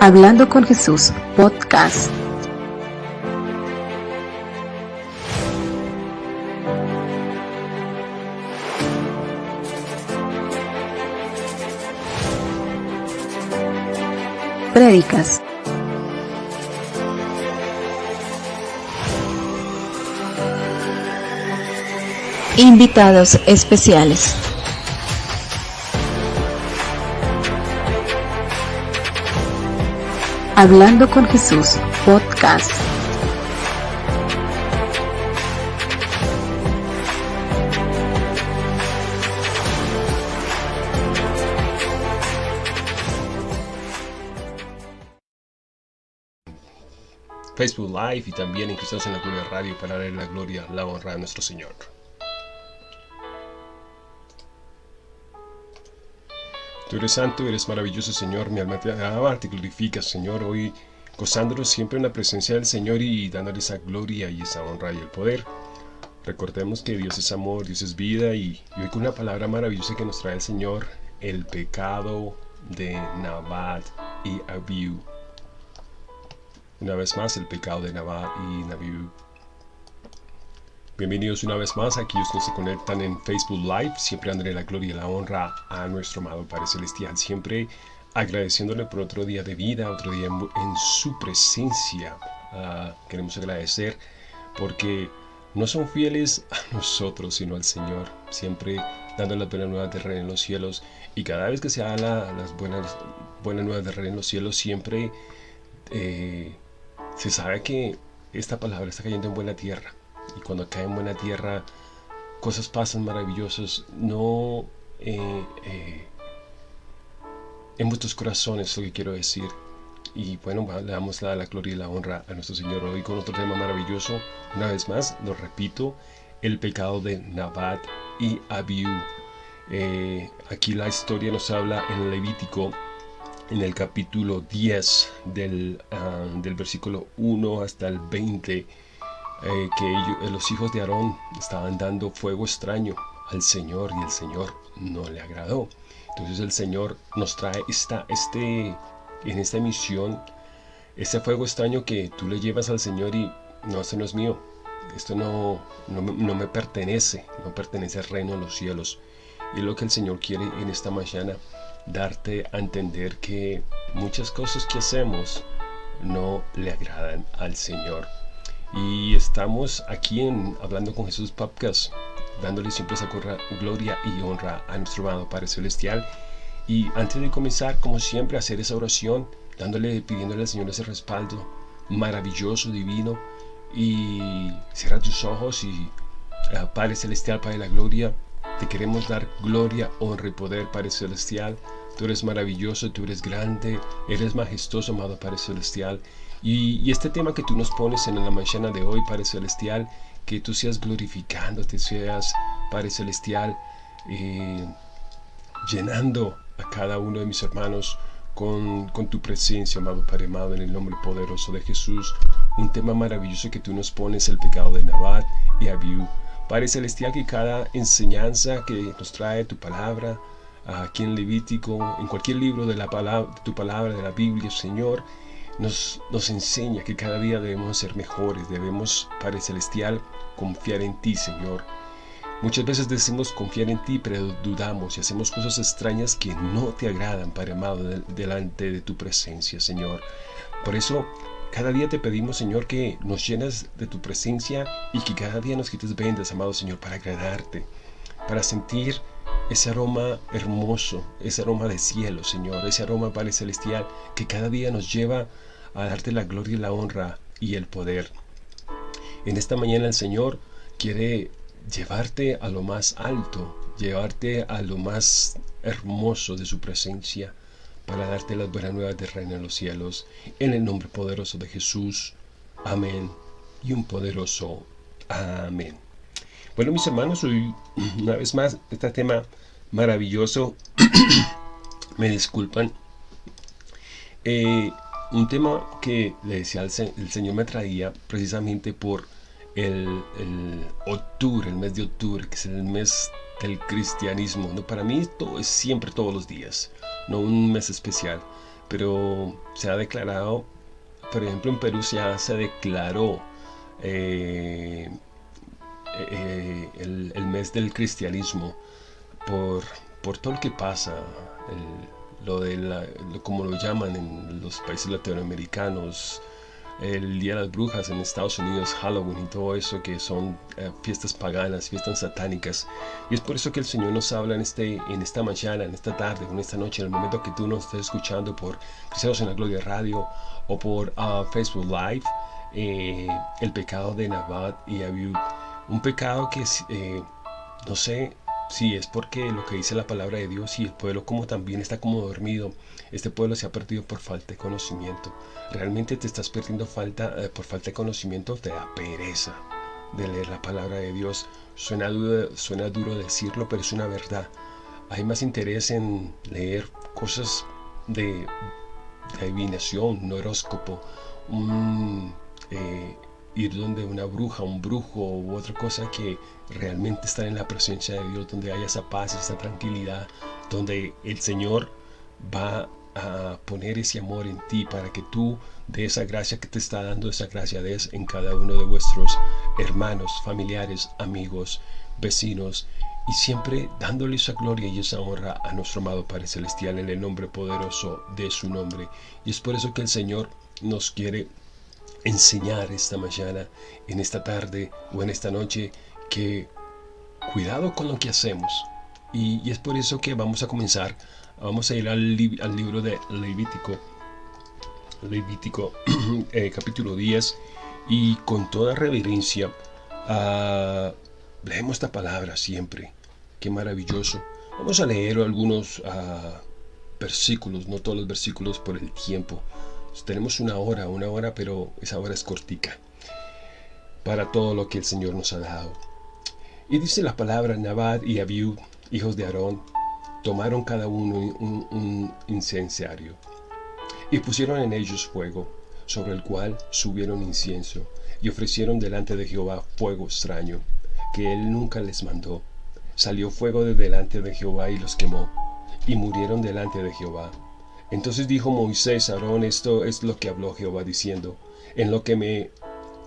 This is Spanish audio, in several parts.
Hablando con Jesús, podcast. Prédicas. Invitados especiales. Hablando con Jesús, podcast. Facebook Live y también en Cristianos en la Gloria Radio para darle la gloria, la honra a nuestro Señor. Tú eres santo, eres maravilloso, Señor. Mi alma te alaba, te glorifica, Señor. Hoy gozándonos siempre en la presencia del Señor y dándole esa gloria y esa honra y el poder. Recordemos que Dios es amor, Dios es vida y, hoy con una palabra maravillosa que nos trae el Señor, el pecado de Nabat y Abiú. Una vez más, el pecado de Nabat y Nabiú. Bienvenidos una vez más. A aquellos que se conectan en Facebook Live, siempre dándole la gloria y la honra a nuestro amado Padre Celestial, siempre agradeciéndole por otro día de vida, otro día en, su presencia. Ah, queremos agradecer porque no son fieles a nosotros, sino al Señor, siempre dando las buenas nuevas de Rey en los cielos. Y cada vez que se habla las buenas, buenas nuevas de Rey en los cielos, siempre eh, se sabe que esta palabra está cayendo en buena tierra y cuando cae en buena tierra cosas pasan maravillosas, no eh, eh, en vuestros corazones, lo que quiero decir. Y bueno, le damos la, la, gloria y la honra a nuestro Señor hoy con otro tema maravilloso. Una vez más, lo repito, el pecado de Nabat y Abiú. Eh, aquí la historia nos habla en Levítico, en el capítulo 10, del, ah, del versículo 1 hasta el 20 eh, que eh, los hijos de Aarón estaban dando fuego extraño al Señor y el Señor no le agradó. Entonces el Señor nos trae esta, este, en esta misión este fuego extraño que tú le llevas al Señor y no, esto no es mío, esto no, no, no me pertenece, no pertenece al reino de los cielos. Y lo que el Señor quiere en esta mañana, darte a entender que muchas cosas que hacemos no le agradan al Señor. Y estamos aquí en Hablando con Jesús Podcast, dándole siempre esa gloria y honra a nuestro amado Padre Celestial. Y antes de comenzar, como siempre, hacer esa oración, dándole, pidiéndole al Señor ese respaldo maravilloso, divino. Y cierra tus ojos y eh, Padre Celestial, Padre de la Gloria, te queremos dar gloria, honra y poder, Padre Celestial. Tú eres maravilloso, tú eres grande, eres majestuoso, amado Padre Celestial. Y, este tema que tú nos pones en la mañana de hoy, Padre Celestial, que tú seas glorificándote, seas, Padre Celestial, eh, llenando a cada uno de mis hermanos con, tu presencia, amado Padre amado, en el nombre poderoso de Jesús. Un tema maravilloso que tú nos pones, el pecado de Nabat y Abiú. Padre Celestial, que cada enseñanza que nos trae tu palabra, aquí en Levítico, en cualquier libro de, la palabra, de tu palabra, de la Biblia, Señor, nos, enseña que cada día debemos ser mejores, debemos, Padre Celestial, confiar en ti, Señor. Muchas veces decimos confiar en ti, pero dudamos y hacemos cosas extrañas que no te agradan, Padre amado, delante de tu presencia, Señor. Por eso, cada día te pedimos, Señor, que nos llenas de tu presencia y que cada día nos quites vendas, amado Señor, para agradarte, para sentir ese aroma hermoso, ese aroma de cielo, Señor, ese aroma, Padre Celestial, que cada día nos lleva darte la gloria y la honra y el poder. En esta mañana el Señor quiere llevarte a lo más alto, llevarte a lo más hermoso de su presencia, para darte las buenas nuevas de reino en los cielos, en el nombre poderoso de Jesús. Amén. Y un poderoso amén. Bueno, mis hermanos, hoy una vez más este tema maravilloso. Me disculpan. Eh, un tema que le decía el, Señor me traía precisamente por el, octubre, el mes de octubre, que es el mes del cristianismo. ¿no? Para mí esto es siempre todos los días, no un mes especial. pero se ha declarado, por ejemplo en Perú ya se declaró eh, eh, el, mes del cristianismo por, por todo lo que pasa, lo de la, como lo llaman en los países latinoamericanos, el Día de las Brujas en Estados Unidos, Halloween y todo eso que son eh, fiestas paganas, fiestas satánicas. Y es por eso que el Señor nos habla en, este, en esta mañana, en esta tarde, en esta noche, en el momento que tú nos estés escuchando por Cristianos en la Gloria Radio o por uh, Facebook Live, eh, el pecado de Nabat y Abiud. Un pecado que, eh, no sé, si es porque lo que dice la palabra de Dios y el pueblo como también está como dormido. Este pueblo se ha perdido por falta de conocimiento. Realmente te estás perdiendo falta, eh, por falta de conocimiento, te da pereza de leer la palabra de Dios. Suena duro, suena duro decirlo, pero es una verdad. Hay más interés en leer cosas de, adivinación, un horóscopo, un, eh, ir donde una bruja, un brujo u otra cosa que realmente estar en la presencia de Dios, donde haya esa paz, esa tranquilidad, donde el Señor va a poner ese amor en ti para que tú de esa gracia que te está dando, esa gracia des en cada uno de vuestros hermanos, familiares, amigos, vecinos y siempre dándole esa gloria y esa honra a nuestro amado Padre Celestial en el nombre poderoso de su nombre. Y es por eso que el Señor nos quiere enseñar esta mañana, en esta tarde o en esta noche que cuidado con lo que hacemos. Y, es por eso que vamos a comenzar, vamos a ir al, libro de Levítico, Levítico eh, capítulo 10 y con toda reverencia uh, leemos esta palabra siempre. Qué maravilloso. Vamos a leer algunos ah, versículos, no todos los versículos por el tiempo. Tenemos una hora, una hora, pero esa hora es cortica para todo lo que el Señor nos ha dado. Y dice la palabra, Nabad y Abiud, hijos de Aarón, tomaron cada uno un, un incensario y pusieron en ellos fuego, sobre el cual subieron incienso, y ofrecieron delante de Jehová fuego extraño, que él nunca les mandó. Salió fuego de delante de Jehová y los quemó, y murieron delante de Jehová. Entonces dijo Moisés a Aarón, esto es lo que habló Jehová diciendo, en lo que me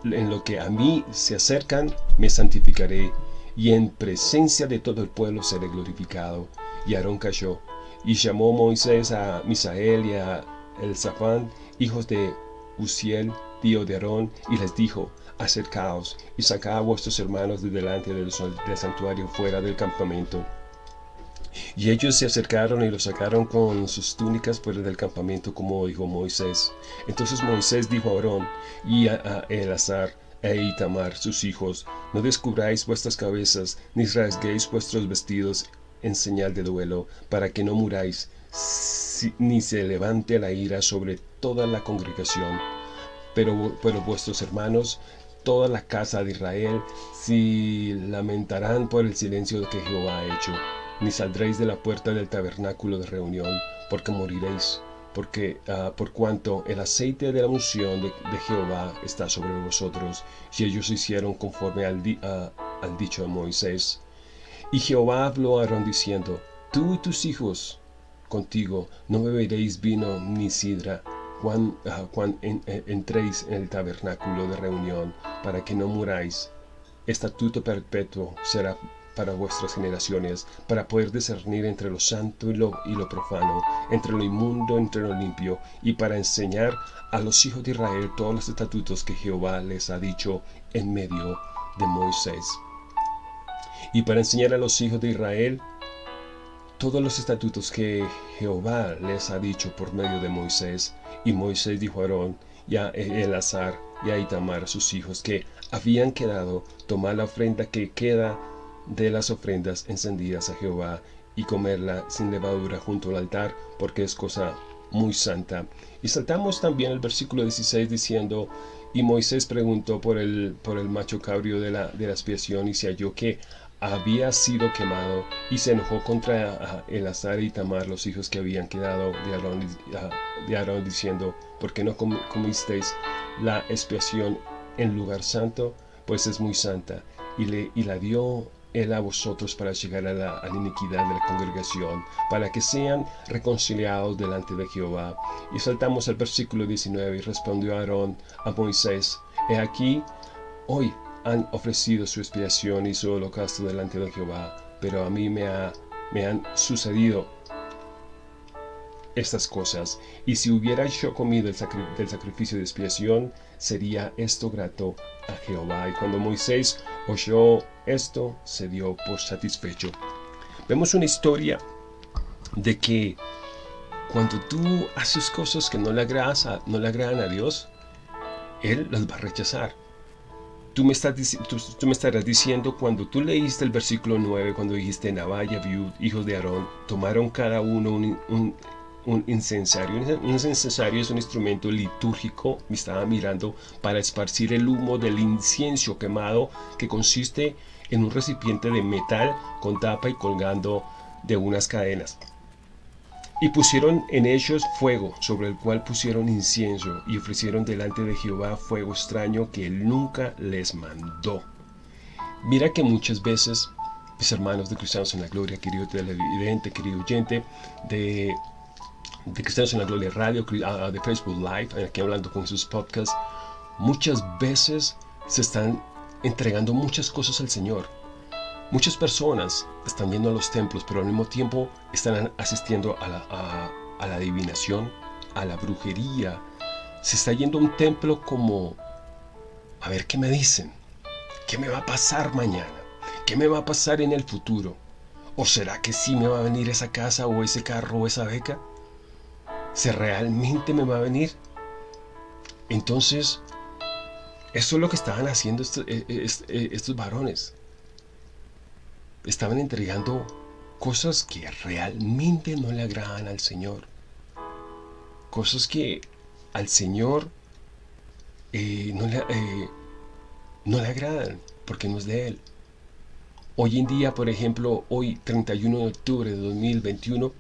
en lo que a mí se acercan, me santificaré, y en presencia de todo el pueblo seré glorificado. Y Aarón cayó, y llamó Moisés a Misael y a Elzafán, hijos de Uziel, tío de Aarón, y les dijo, acercaos, y sacad a vuestros hermanos de delante del santuario fuera del campamento. Y ellos se acercaron y lo sacaron con sus túnicas fuera del campamento, como dijo Moisés. Entonces Moisés dijo a Aarón y a, Elazar e Itamar, sus hijos, no descubráis vuestras cabezas, ni rasguéis vuestros vestidos en señal de duelo, para que no muráis, ni se levante la ira sobre toda la congregación. Pero, pero vuestros hermanos, toda la casa de Israel, si lamentarán por el silencio que Jehová ha hecho ni saldréis de la puerta del tabernáculo de reunión, porque moriréis, porque ah, por cuanto el aceite de la unción de, Jehová está sobre vosotros, y ellos hicieron conforme al, ah, al dicho de Moisés. Y Jehová habló a Aarón diciendo, Tú y tus hijos contigo no beberéis vino ni sidra, cuando, ah, entréis en el tabernáculo de reunión, para que no muráis. Estatuto perpetuo será para vuestras generaciones, para poder discernir entre lo santo y lo, y profano, entre lo inmundo, entre lo limpio, y para enseñar a los hijos de Israel todos los estatutos que Jehová les ha dicho en medio de Moisés. Y para enseñar a los hijos de Israel todos los estatutos que Jehová les ha dicho por medio de Moisés. Y Moisés dijo a Aarón y a Elazar y a Itamar, sus hijos, que habían quedado tomar la ofrenda que queda de las ofrendas encendidas a Jehová y comerla sin levadura junto al altar, porque es cosa muy santa. Y saltamos también el versículo 16 diciendo, y Moisés preguntó por el, por el macho cabrio de la, de la expiación y se halló que había sido quemado y se enojó contra Elazar y Tamar, los hijos que habían quedado de Aarón, Aarón diciendo, ¿por qué no comisteis la expiación en lugar santo? Pues es muy santa. Y, le, y la dio él a vosotros para llegar a la, iniquidad de la congregación, para que sean reconciliados delante de Jehová. Y saltamos al versículo 19 y respondió Aarón a Moisés, He aquí, hoy han ofrecido su expiación y su holocausto delante de Jehová, pero a mí me, ha, me han sucedido estas cosas, y si hubiera yo comido el sacrificio de expiación, sería esto grato a Jehová. Y cuando Moisés oyó esto, se dio por satisfecho. Vemos una historia de que cuando tú haces cosas que no le, agradas no le agradan a Dios, Él las va a rechazar. Tú me, estarás diciendo cuando tú leíste el versículo 9, cuando dijiste Nabaya, Viud, hijos de Aarón, tomaron cada uno un, un, un incensario. Un incensario es un instrumento litúrgico, me estaba mirando, para esparcir el humo del incienso quemado que consiste en un recipiente de metal con tapa y colgando de unas cadenas. Y pusieron en ellos fuego, sobre el cual pusieron incienso, y ofrecieron delante de Jehová fuego extraño que él nunca les mandó. Mira que muchas veces, mis hermanos de Cristianos en la Gloria, querido televidente, querido oyente, de, de Cristianos en la Gloria Radio, de Facebook Live, aquí hablando con sus podcasts, muchas veces se están entregando muchas cosas al Señor. Muchas personas están yendo a los templos, pero al mismo tiempo están asistiendo a la, a, a la adivinación, a la brujería. Se está yendo a un templo como, a ver qué me dicen, qué me va a pasar mañana, qué me va a pasar en el futuro. ¿O será que sí me va a venir esa casa o ese carro o esa beca? ¿Se realmente me va a venir? Entonces, eso es lo que estaban haciendo estos, estos varones estaban entregando cosas que realmente no le agradan al Señor. Cosas que al Señor eh, no, le, eh, no le agradan porque no es de Él. Hoy en día, por ejemplo, hoy 31 de octubre de 2021,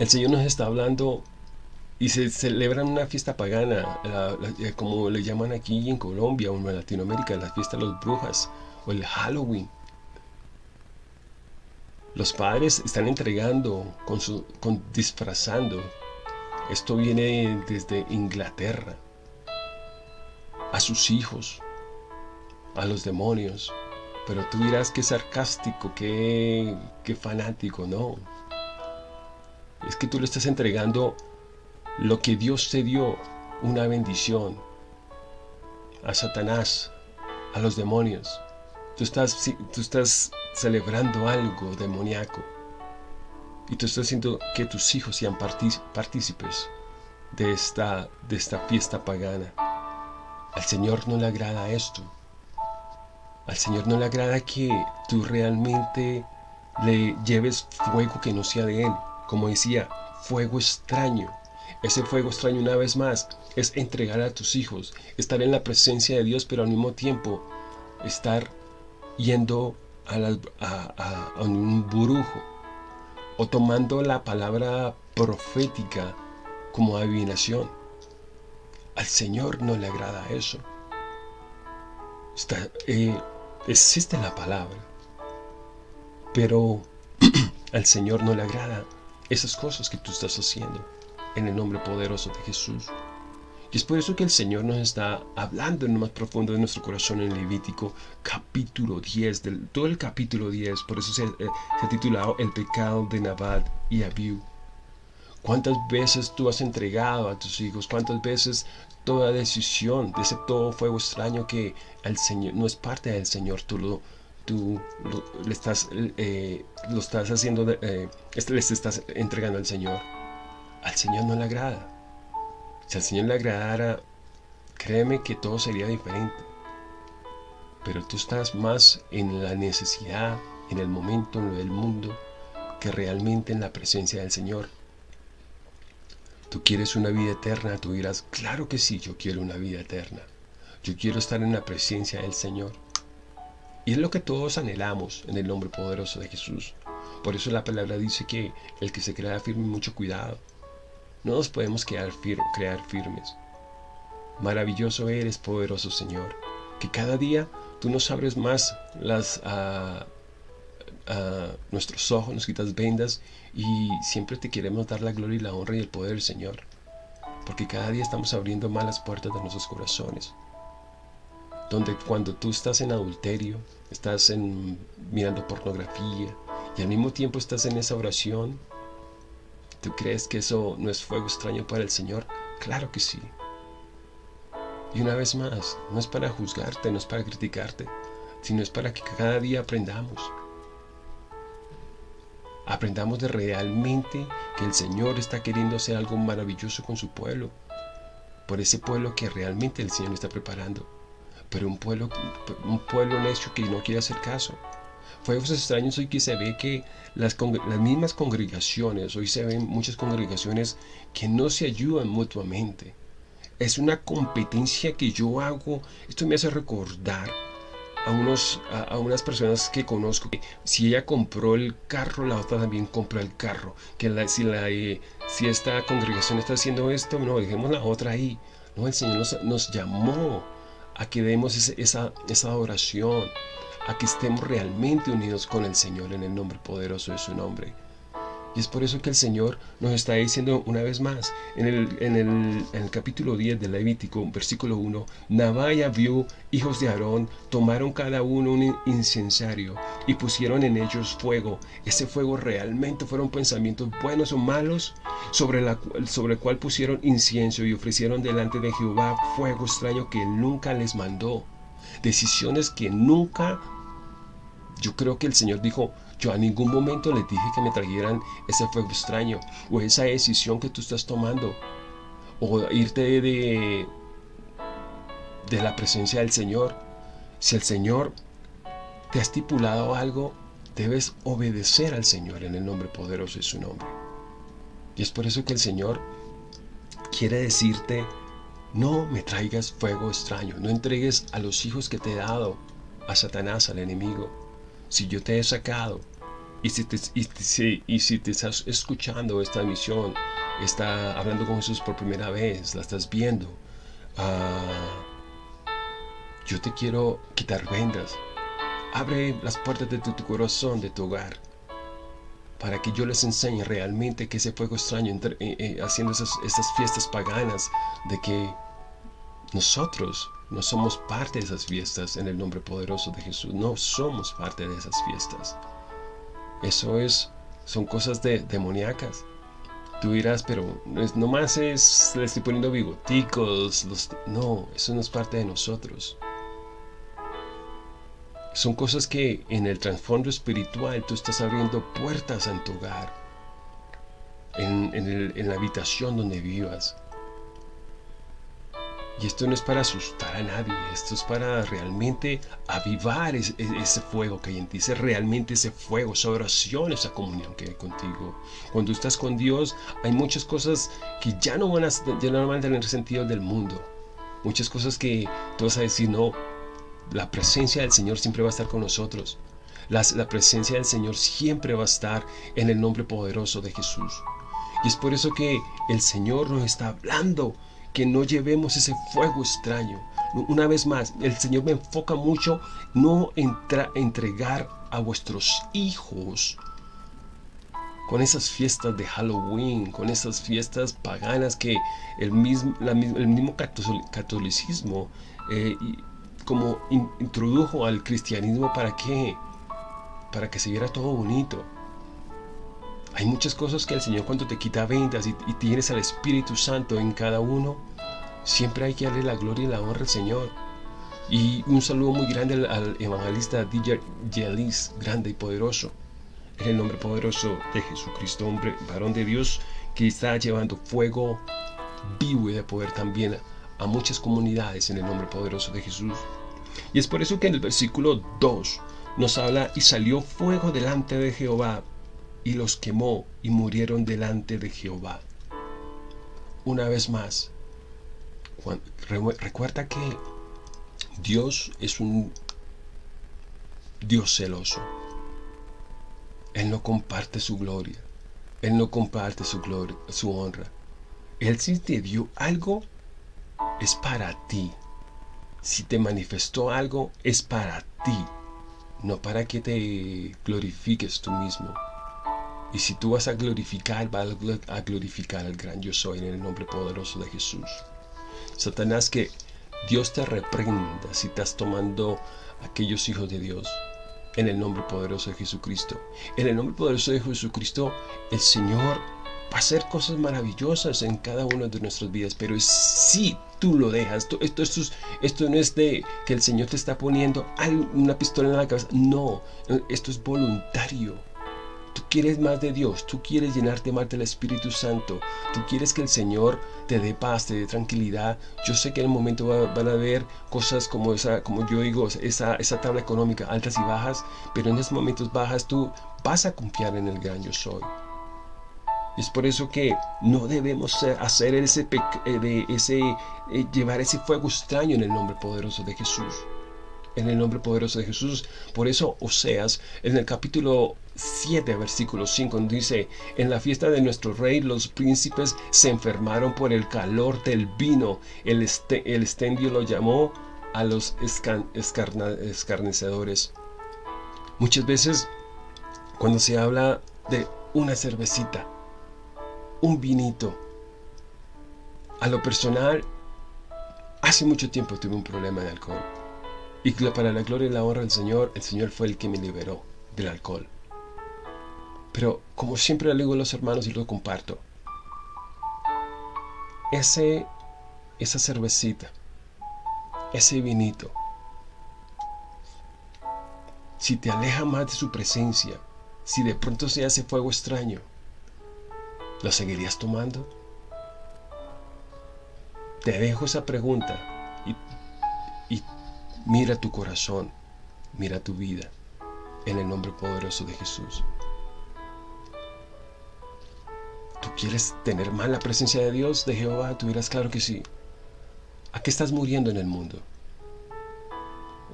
el Señor nos está hablando y se celebra una fiesta pagana, la, como le llaman aquí en Colombia o en Latinoamérica, la fiesta de las brujas o el Halloween. Los padres están entregando, con, disfrazando. Esto viene desde Inglaterra. A sus hijos, a los demonios. Pero tú dirás que sarcástico, que, que fanático, no. Es que tú le estás entregando lo que Dios te dio, una bendición. A Satanás, a los demonios. Tú estás, tú estás celebrando algo demoníaco. Y tú estás haciendo que tus hijos sean partícipes de esta, de esta fiesta pagana. Al Señor no le agrada esto. Al Señor no le agrada que tú realmente le lleves fuego que no sea de Él. Como decía, fuego extraño. Ese fuego extraño una vez más es entregar a tus hijos, estar en la presencia de Dios, pero al mismo tiempo estar yendo a, un brujo o tomando la palabra profética como adivinación. Al Señor no le agrada eso. Está, eh, existe la palabra, pero al Señor no le agrada esas cosas que tú estás haciendo en el nombre poderoso de Jesús. Y es por eso que el Señor nos está hablando en lo más profundo de nuestro corazón en Levítico capítulo 10, del, todo el capítulo 10, por eso se, eh, se ha titulado El pecado de Nabat y Abiú. ¿Cuántas veces tú has entregado a tus hijos? ¿Cuántas veces toda decisión de ese todo fuego extraño que al Señor no es parte del Señor, tú lo, tú lo, le estás, eh, lo estás haciendo, de, eh, este, estás entregando al Señor? Al Señor no le agrada. Si al Señor le agradara, créeme que todo sería diferente. Pero tú estás más en la necesidad, en el momento, en lo del mundo, que realmente en la presencia del Señor. Tú quieres una vida eterna, tú dirás, claro que sí, yo quiero una vida eterna. Yo quiero estar en la presencia del Señor. Y es lo que todos anhelamos en el nombre poderoso de Jesús. Por eso la palabra dice que el que se crea firme, mucho cuidado. No nos podemos quedar crear firmes. Maravilloso eres, poderoso Señor, que cada día tú nos abres más las, nuestros ojos, nos quitas vendas y siempre te queremos dar la gloria y la honra y el poder Señor. Porque cada día estamos abriendo más las puertas de nuestros corazones. Donde cuando tú estás en adulterio, estás en, mirando pornografía y al mismo tiempo estás en esa oración, ¿tú crees que eso no es fuego extraño para el Señor? Claro que sí. Y una vez más, no es para juzgarte, no es para criticarte, sino es para que cada día aprendamos. Aprendamos de realmente que el Señor está queriendo hacer algo maravilloso con su pueblo. Por ese pueblo que realmente el Señor está preparando. Pero un pueblo, un pueblo necio que no quiere hacer caso. Fuegos extraños hoy que se ve que las, las mismas congregaciones, hoy se ven muchas congregaciones que no se ayudan mutuamente es una competencia que yo hago. Esto me hace recordar a, unos, a, unas personas que conozco. Si ella compró el carro, la otra también compra el carro. Que si, la, eh, si esta congregación está haciendo esto, no, dejemos la otra ahí. No, el Señor nos, llamó a que demos esa, esa adoración, a que estemos realmente unidos con el Señor en el nombre poderoso de su nombre. Y es por eso que el Señor nos está diciendo una vez más, en el, en el, capítulo 10 del Levítico, versículo 1, Navaya vio hijos de Aarón, tomaron cada uno un incensario y pusieron en ellos fuego. Ese fuego realmente fueron pensamientos buenos o malos sobre, la, sobre el cual pusieron incienso y ofrecieron delante de Jehová fuego extraño que nunca les mandó. Decisiones que nunca, yo creo que el Señor dijo, yo a ningún momento les dije que me trajeran ese fuego extraño o esa decisión que tú estás tomando o irte de, de la presencia del Señor. Si el Señor te ha estipulado algo, debes obedecer al Señor en el nombre poderoso de su nombre. Y es por eso que el Señor quiere decirte, no me traigas fuego extraño, no entregues a los hijos que te he dado a Satanás, al enemigo si yo te he sacado y si te, y, si te estás escuchando esta misión, está hablando con Jesús por primera vez, la estás viendo, ah, yo te quiero quitar vendas. Abre las puertas de tu, corazón, de tu hogar, para que yo les enseñe realmente que ese fuego extraño, eh, eh, haciendo esas fiestas paganas, de que nosotros no somos parte de esas fiestas en el nombre poderoso de Jesús. No somos parte de esas fiestas. Eso es, son cosas de, demoníacas. Tú dirás, pero no más es, le estoy poniendo bigoticos. No, eso no es parte de nosotros. Son cosas que en el trasfondo espiritual tú estás abriendo puertas en tu hogar, en la habitación donde vivas. Y esto no es para asustar a nadie, esto es para realmente avivar ese, fuego que hay en ti, ese realmente ese fuego, esa oración, esa comunión que hay contigo. Cuando estás con Dios, hay muchas cosas que ya no van a, ya no van a tener sentido del mundo. Muchas cosas que tú vas a decir, no, la presencia del Señor siempre va a estar con nosotros. La, la presencia del Señor siempre va a estar en el nombre poderoso de Jesús. Y es por eso que el Señor nos está hablando que no llevemos ese fuego extraño. Una vez más, el Señor me enfoca mucho no entra, entregar a vuestros hijos con esas fiestas de Halloween, con esas fiestas paganas que el mismo, el mismo catolicismo eh, como introdujo al cristianismo para que para que se viera todo bonito. Hay muchas cosas que el Señor cuando te quita vendas y, tienes al Espíritu Santo en cada uno, siempre hay que darle la gloria y la honra al Señor. Y un saludo muy grande al, evangelista DJ Yelis, grande y poderoso. En el nombre poderoso de Jesucristo, hombre, varón de Dios, que está llevando fuego vivo y de poder también a muchas comunidades en el nombre poderoso de Jesús. Y es por eso que en el versículo 2 nos habla, y salió fuego delante de Jehová y los quemó y murieron delante de Jehová. Una vez más, recuerda que Dios es un Dios celoso. Él no comparte su gloria. Él no comparte su gloria, su honra. Él si te dio algo, es para ti. si te manifestó algo, es para ti, no para que te glorifiques tú mismo. Y si tú vas a glorificar, vas a glorificar al gran yo soy en el nombre poderoso de Jesús. Satanás, que Dios te reprenda si estás tomando aquellos hijos de Dios en el nombre poderoso de Jesucristo. En el nombre poderoso de Jesucristo, el Señor va a hacer cosas maravillosas en cada una de nuestras vidas, pero si tú lo dejas, esto, esto, esto, no es de que el Señor te está poniendo una pistola en la cabeza, no, esto es voluntario. Quieres más de Dios, tú quieres llenarte más del Espíritu Santo, tú quieres que el Señor te dé paz, te dé tranquilidad. Yo sé que en el momento van a haber cosas como esa, como yo digo, esa, esa tabla económica, altas y bajas, pero en esos momentos bajas tú vas a confiar en el gran yo soy. Es por eso que no debemos hacer ese, eh, de ese eh, llevar ese fuego extraño en el nombre poderoso de Jesús. En el nombre poderoso de Jesús. Por eso Oseas, en el capítulo 7, versículo 5, dice, en la fiesta de nuestro rey los príncipes se enfermaron por el calor del vino. El, este, el estendio lo llamó a los escarnecedores. Muchas veces, cuando se habla de una cervecita, un vinito. A lo personal, hace mucho tiempo tuve un problema de alcohol. Y para la gloria y la honra del Señor, el Señor fue el que me liberó del alcohol. Pero como siempre le digo a los hermanos y lo comparto, ese, esa cervecita, ese vinito, si te aleja más de su presencia, si de pronto se hace fuego extraño, ¿Lo seguirías tomando? Te dejo esa pregunta y, y mira tu corazón, mira tu vida en el nombre poderoso de Jesús. ¿Tú quieres tener más la presencia de Dios, de Jehová? Tú dirás, claro que sí. ¿A qué estás muriendo en el mundo?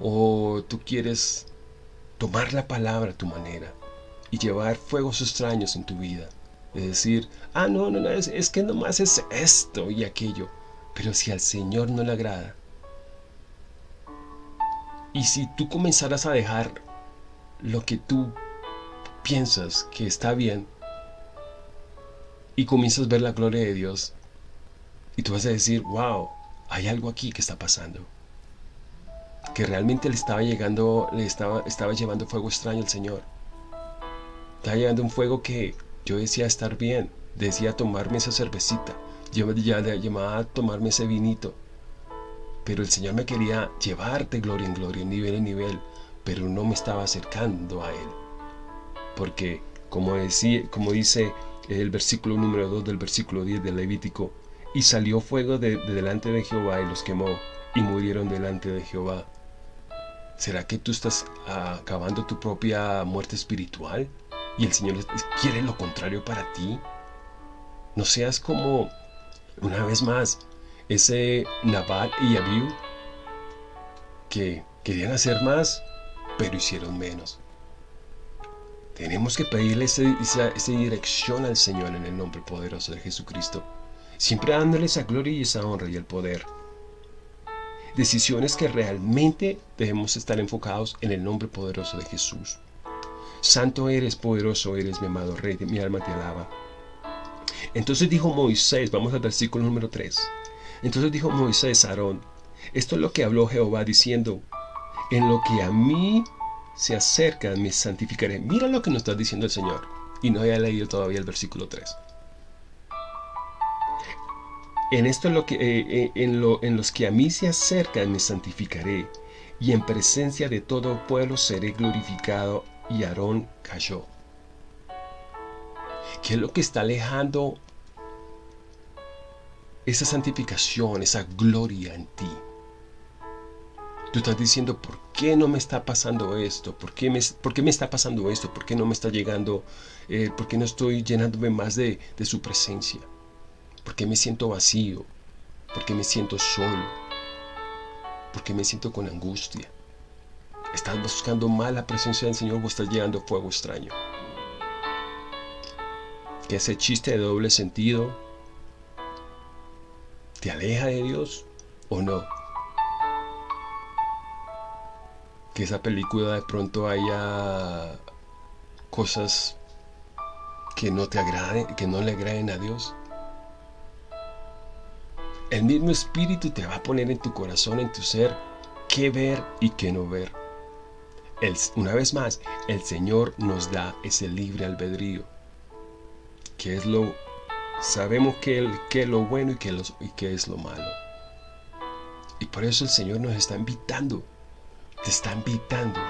¿O tú quieres tomar la palabra a tu manera y llevar fuegos extraños en tu vida? de decir, ah, no, no, no, es, es que nomás es esto y aquello. Pero si al Señor no le agrada, y si tú comenzaras a dejar lo que tú piensas que está bien, y comienzas a ver la gloria de Dios, y tú vas a decir, wow, hay algo aquí que está pasando. Que realmente le estaba llegando, le estaba, estaba llevando fuego extraño al Señor. Estaba llevando un fuego que yo decía estar bien, decía tomarme esa cervecita, yo ya llamaba a tomarme ese vinito. Pero el Señor me quería llevar de gloria en gloria, nivel en nivel, pero no me estaba acercando a Él. Porque, como, decía, como dice el versículo número 2 del versículo 10 del Levítico, y salió fuego de, delante de Jehová y los quemó, y murieron delante de Jehová. ¿Será que tú estás acabando tu propia muerte espiritual? y el Señor quiere lo contrario para ti. No seas como, una vez más, ese Nabal y Abiú que querían hacer más, pero hicieron menos. Tenemos que pedirle esa, dirección al Señor en el nombre poderoso de Jesucristo, siempre dándole esa gloria y esa honra y el poder. Decisiones que realmente debemos estar enfocados en el nombre poderoso de Jesús. Santo eres, poderoso eres, mi amado Rey, mi alma te alaba. Entonces dijo Moisés, vamos al versículo número 3. Entonces dijo Moisés a Aarón, esto es lo que habló Jehová diciendo, en lo que a mí se acerca me santificaré. Mira lo que nos está diciendo el Señor. Y no haya leído todavía el versículo 3. En esto es lo que, eh, eh, en, lo, en los que a mí se acercan me santificaré, y en presencia de todo pueblo seré glorificado y Aarón cayó. ¿Qué es lo que está alejando esa santificación, esa gloria en ti? Tú estás diciendo, ¿por qué no me está pasando esto? ¿Por qué me, por qué me está pasando esto? ¿Por qué no me está llegando? Eh, ¿Por qué no estoy llenándome más de, de su presencia? ¿Por qué me siento vacío? ¿Por qué me siento solo? ¿Por qué me siento con angustia? ¿Estás buscando más la presencia del Señor o estás llegando fuego extraño? Que ese chiste de doble sentido te aleja de Dios o no. Que esa película de pronto haya cosas que no te agraden, que no le agraden a Dios. El mismo Espíritu te va a poner en tu corazón, en tu ser, qué ver y qué no ver. una vez más, el Señor nos da ese libre albedrío. Que es lo... Sabemos qué es lo bueno y qué, y qué es lo malo. Y por eso el Señor nos está invitando, te está invitando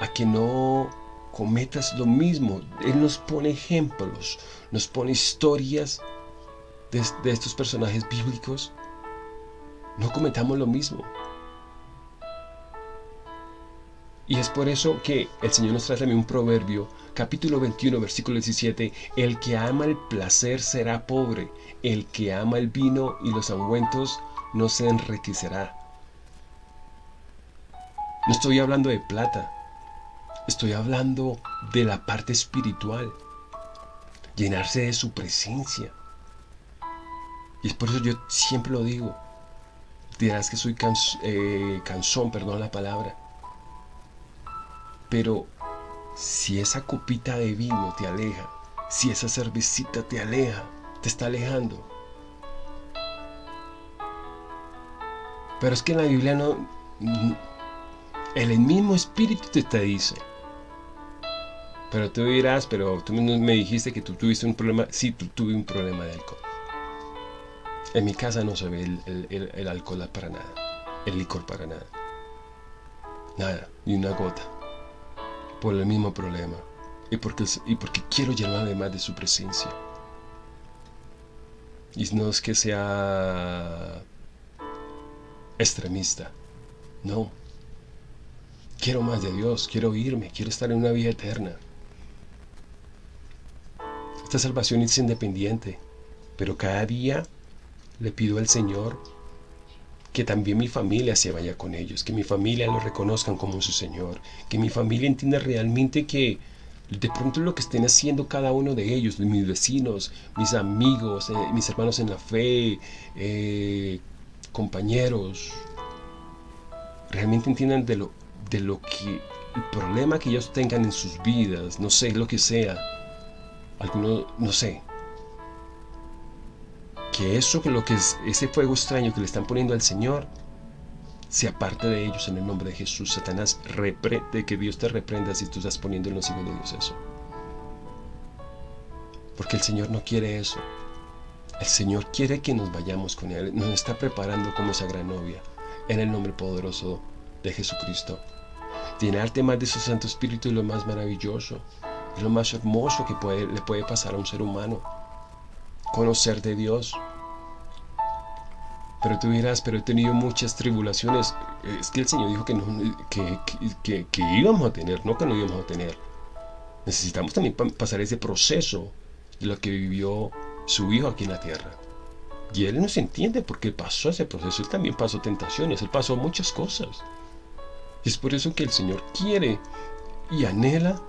a que no cometas lo mismo. Él nos pone ejemplos, nos pone historias de, estos personajes bíblicos, no cometamos lo mismo. Y es por eso que el Señor nos trae también un proverbio, capítulo 21, versículo 17, el que ama el placer será pobre, el que ama el vino y los ungüentos no se enriquecerá. No estoy hablando de plata, estoy hablando de la parte espiritual, llenarse de su presencia, y es por eso yo siempre lo digo. Dirás que soy eh, cansón, perdón la palabra. Pero si esa copita de vino te aleja, si esa cervecita te aleja, te está alejando. Pero es que en la Biblia no... El mismo espíritu te, te dice. Pero tú dirás, pero tú me dijiste que tú tuviste un problema. Sí, tú tuve un problema de alcohol. En mi casa no se ve el, alcohol para nada, el licor para nada. Nada, ni una gota. Por el mismo problema. Y porque, y porque quiero llenarme más de su presencia. Y no es que sea extremista. No. Quiero más de Dios, quiero irme, quiero estar en una vida eterna. Esta salvación es independiente, pero cada día le pido al Señor que también mi familia se vaya con ellos, que mi familia lo reconozcan como su Señor, que mi familia entienda realmente que de pronto lo que estén haciendo cada uno de ellos, mis vecinos, mis amigos, eh, mis hermanos en la fe, eh, compañeros, realmente entiendan de lo, de lo que, el problema que ellos tengan en sus vidas, no sé, lo que sea, alguno, no sé, que eso que lo que es ese fuego extraño que le están poniendo al Señor se aparte de ellos en el nombre de Jesús. Satanás, de que Dios te reprenda si tú estás poniendo en los hijos de Dios eso. Porque el Señor no quiere eso. El Señor quiere que nos vayamos con Él. Nos está preparando como esa gran novia. En el nombre poderoso de Jesucristo. Llenarte más de su Santo Espíritu es lo más maravilloso. Es lo más hermoso que puede, le puede pasar a un ser humano conocer de Dios. Pero tú dirás, pero he tenido muchas tribulaciones. Es que el Señor dijo que, no, que, íbamos a tener, no que no íbamos a tener. Necesitamos también pasar ese proceso de lo que vivió su Hijo aquí en la tierra. Y Él no se entiende porque pasó ese proceso. Él también pasó tentaciones, Él pasó muchas cosas. Y es por eso que el Señor quiere y anhela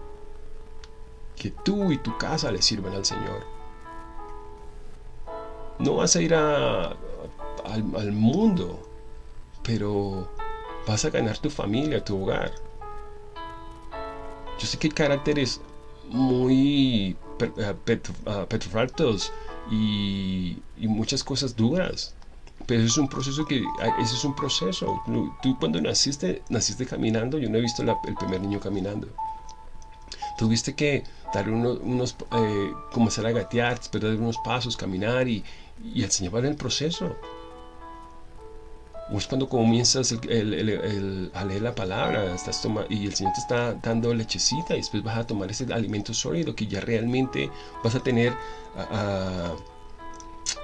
que tú y tu casa le sirvan al Señor. No vas a ir al, mundo, pero vas a ganar tu familia, tu hogar. Yo sé que hay caracteres muy eh, ah, petrofactos y, y, muchas cosas duras. Pero es un proceso que, ese es un proceso. Tú cuando naciste, naciste caminando, yo no he visto el primer niño caminando. Tuviste que dar unos, unos eh, comenzar a gatear, dar unos pasos, caminar y, y el Señor va en el proceso. O es cuando comienzas a leer la palabra estás y el Señor te está dando lechecita y después vas a tomar ese alimento sólido que ya realmente vas a tener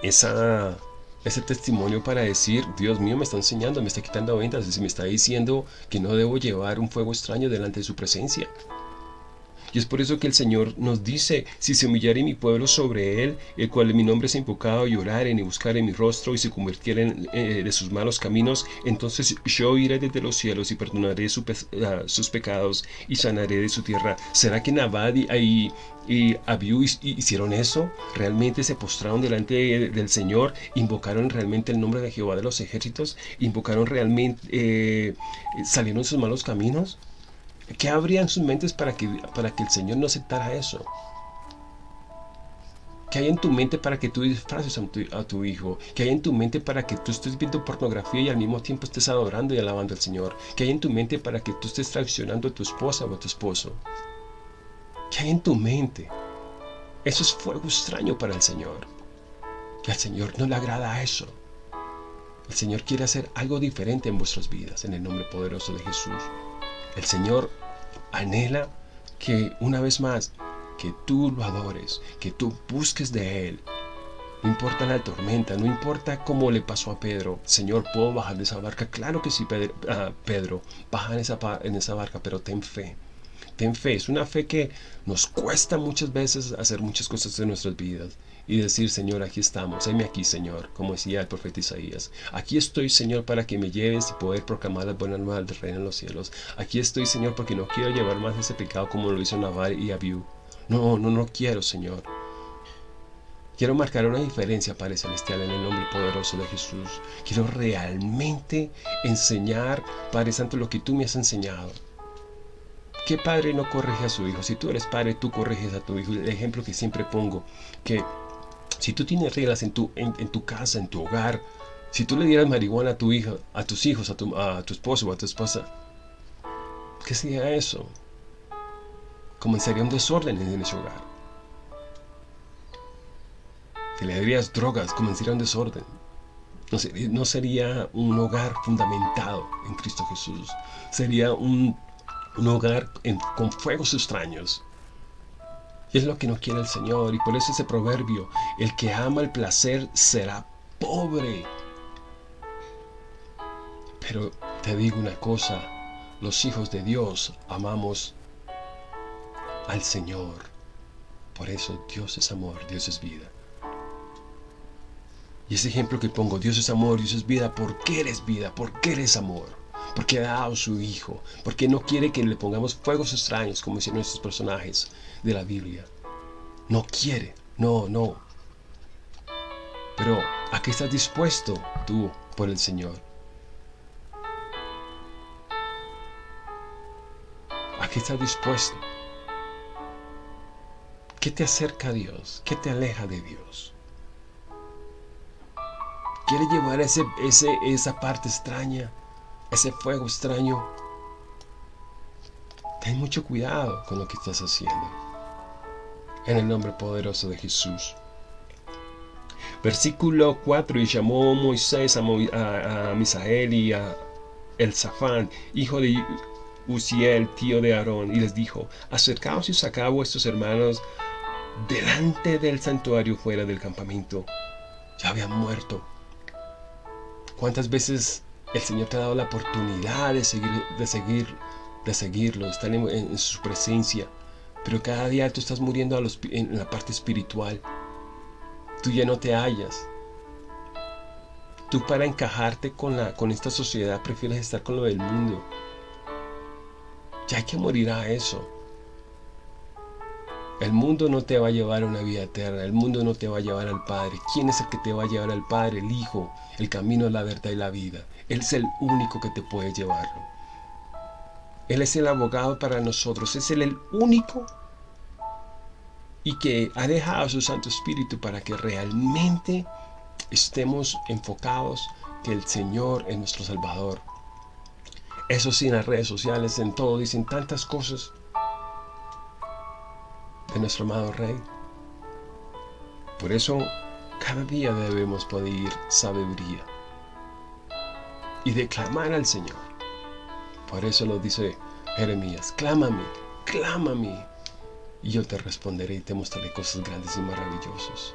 esa, ese testimonio para decir, Dios mío me está enseñando, me está quitando ventas, me está diciendo que no debo llevar un fuego extraño delante de su presencia. Y es por eso que el Señor nos dice, si se humillare mi pueblo sobre él, el cual mi nombre es invocado, y oraren y buscaren mi rostro y se convirtieren eh, de sus malos caminos, entonces yo iré desde los cielos y perdonaré ah, sus pecados y sanaré de su tierra. ¿Será que Nabad y, y hicieron eso? ¿Realmente se postraron delante del Señor? ¿Invocaron realmente el nombre de Jehová de los ejércitos? ¿Invocaron realmente, eh, salieron sus malos caminos? ¿Qué habría en sus mentes para que, para que el Señor no aceptara eso? ¿Qué hay en tu mente para que tú disfraces a tu, hijo? ¿Qué hay en tu mente para que tú estés viendo pornografía y al mismo tiempo estés adorando y alabando al Señor? ¿Qué hay en tu mente para que tú estés traicionando a tu esposa o a tu esposo? ¿Qué hay en tu mente? Eso es fuego extraño para el Señor. Que al Señor no le agrada eso. El Señor quiere hacer algo diferente en vuestras vidas, en el nombre poderoso de Jesús. El Señor anhela que una vez más, que tú lo adores, que tú busques de Él. No importa la tormenta, no importa cómo le pasó a Pedro. Señor, ¿puedo bajar de esa barca? Claro que sí, ah, Pedro. baja en esa, en esa barca, pero ten fe. Ten fe. Es una fe que nos cuesta muchas veces hacer muchas cosas en nuestras vidas y decir, Señor, aquí estamos, heme aquí, Señor, como decía el profeta Isaías. Aquí estoy, Señor, para que me lleves y poder proclamar las buenas nuevas del reino en los cielos. Aquí estoy, Señor, porque no quiero llevar más ese pecado como lo hizo Naval y Abiú. No, no, no quiero, Señor. Quiero marcar una diferencia, Padre Celestial, en el nombre poderoso de Jesús. Quiero realmente enseñar, Padre Santo, lo que tú me has enseñado. ¿Qué padre no corrige a su hijo? Si tú eres padre, tú corriges a tu hijo. El ejemplo que siempre pongo, que si tú tienes reglas en tu, en, tu casa, en tu hogar, si tú le dieras marihuana a tu hija, a tus hijos, a tu, a tu esposo o a tu esposa, ¿qué sería eso? Comenzaría un desorden en ese hogar. Si le darías drogas, comenzaría un desorden. No sería, no sería un hogar fundamentado en Cristo Jesús. Sería un, un hogar con fuegos extraños. Es lo que no quiere el Señor. Y por eso ese proverbio, el que ama el placer será pobre. Pero te digo una cosa, los hijos de Dios amamos al Señor. Por eso Dios es amor, Dios es vida. Y ese ejemplo que pongo, Dios es amor, Dios es vida, ¿por qué eres vida? ¿Por qué eres amor? Porque ha dado su Hijo, porque no quiere que le pongamos fuegos extraños, como dicen nuestros personajes de la Biblia. No quiere, no, no. Pero, ¿a qué estás dispuesto tú por el Señor? ¿A qué estás dispuesto? ¿Qué te acerca a Dios? ¿Qué te aleja de Dios? ¿Quieres llevar ese, ese, esa parte extraña ese fuego extraño, ten mucho cuidado con lo que estás haciendo. En el nombre poderoso de Jesús. Versículo 4. Y llamó Moisés a, Misael y a Elzafán, hijo de Uziel, tío de Aarón, y les dijo, acercaos y sacad a vuestros hermanos delante del santuario fuera del campamento. Ya habían muerto. ¿Cuántas veces el Señor te ha dado la oportunidad de seguir, de seguir, de seguirlo, estar en, su presencia. Pero cada día tú estás muriendo en la parte espiritual. Tú ya no te hallas. Tú para encajarte con, con esta sociedad prefieres estar con lo del mundo. Ya hay que morir a eso. El mundo no te va a llevar a una vida eterna, el mundo no te va a llevar al Padre. ¿Quién es el que te va a llevar al Padre? El Hijo, el camino, la verdad y la vida. Él es el único que te puede llevarlo. Él es el abogado para nosotros, es el único y que ha dejado su Santo Espíritu para que realmente estemos enfocados que el Señor es nuestro Salvador. Eso sí, en las redes sociales, en todo, dicen tantas cosas de nuestro amado Rey. Por eso, cada día debemos pedir sabiduría y de clamar al Señor. Por eso lo dice Jeremías, clámame, clámame, y yo te responderé y te mostraré cosas grandes y maravillosas.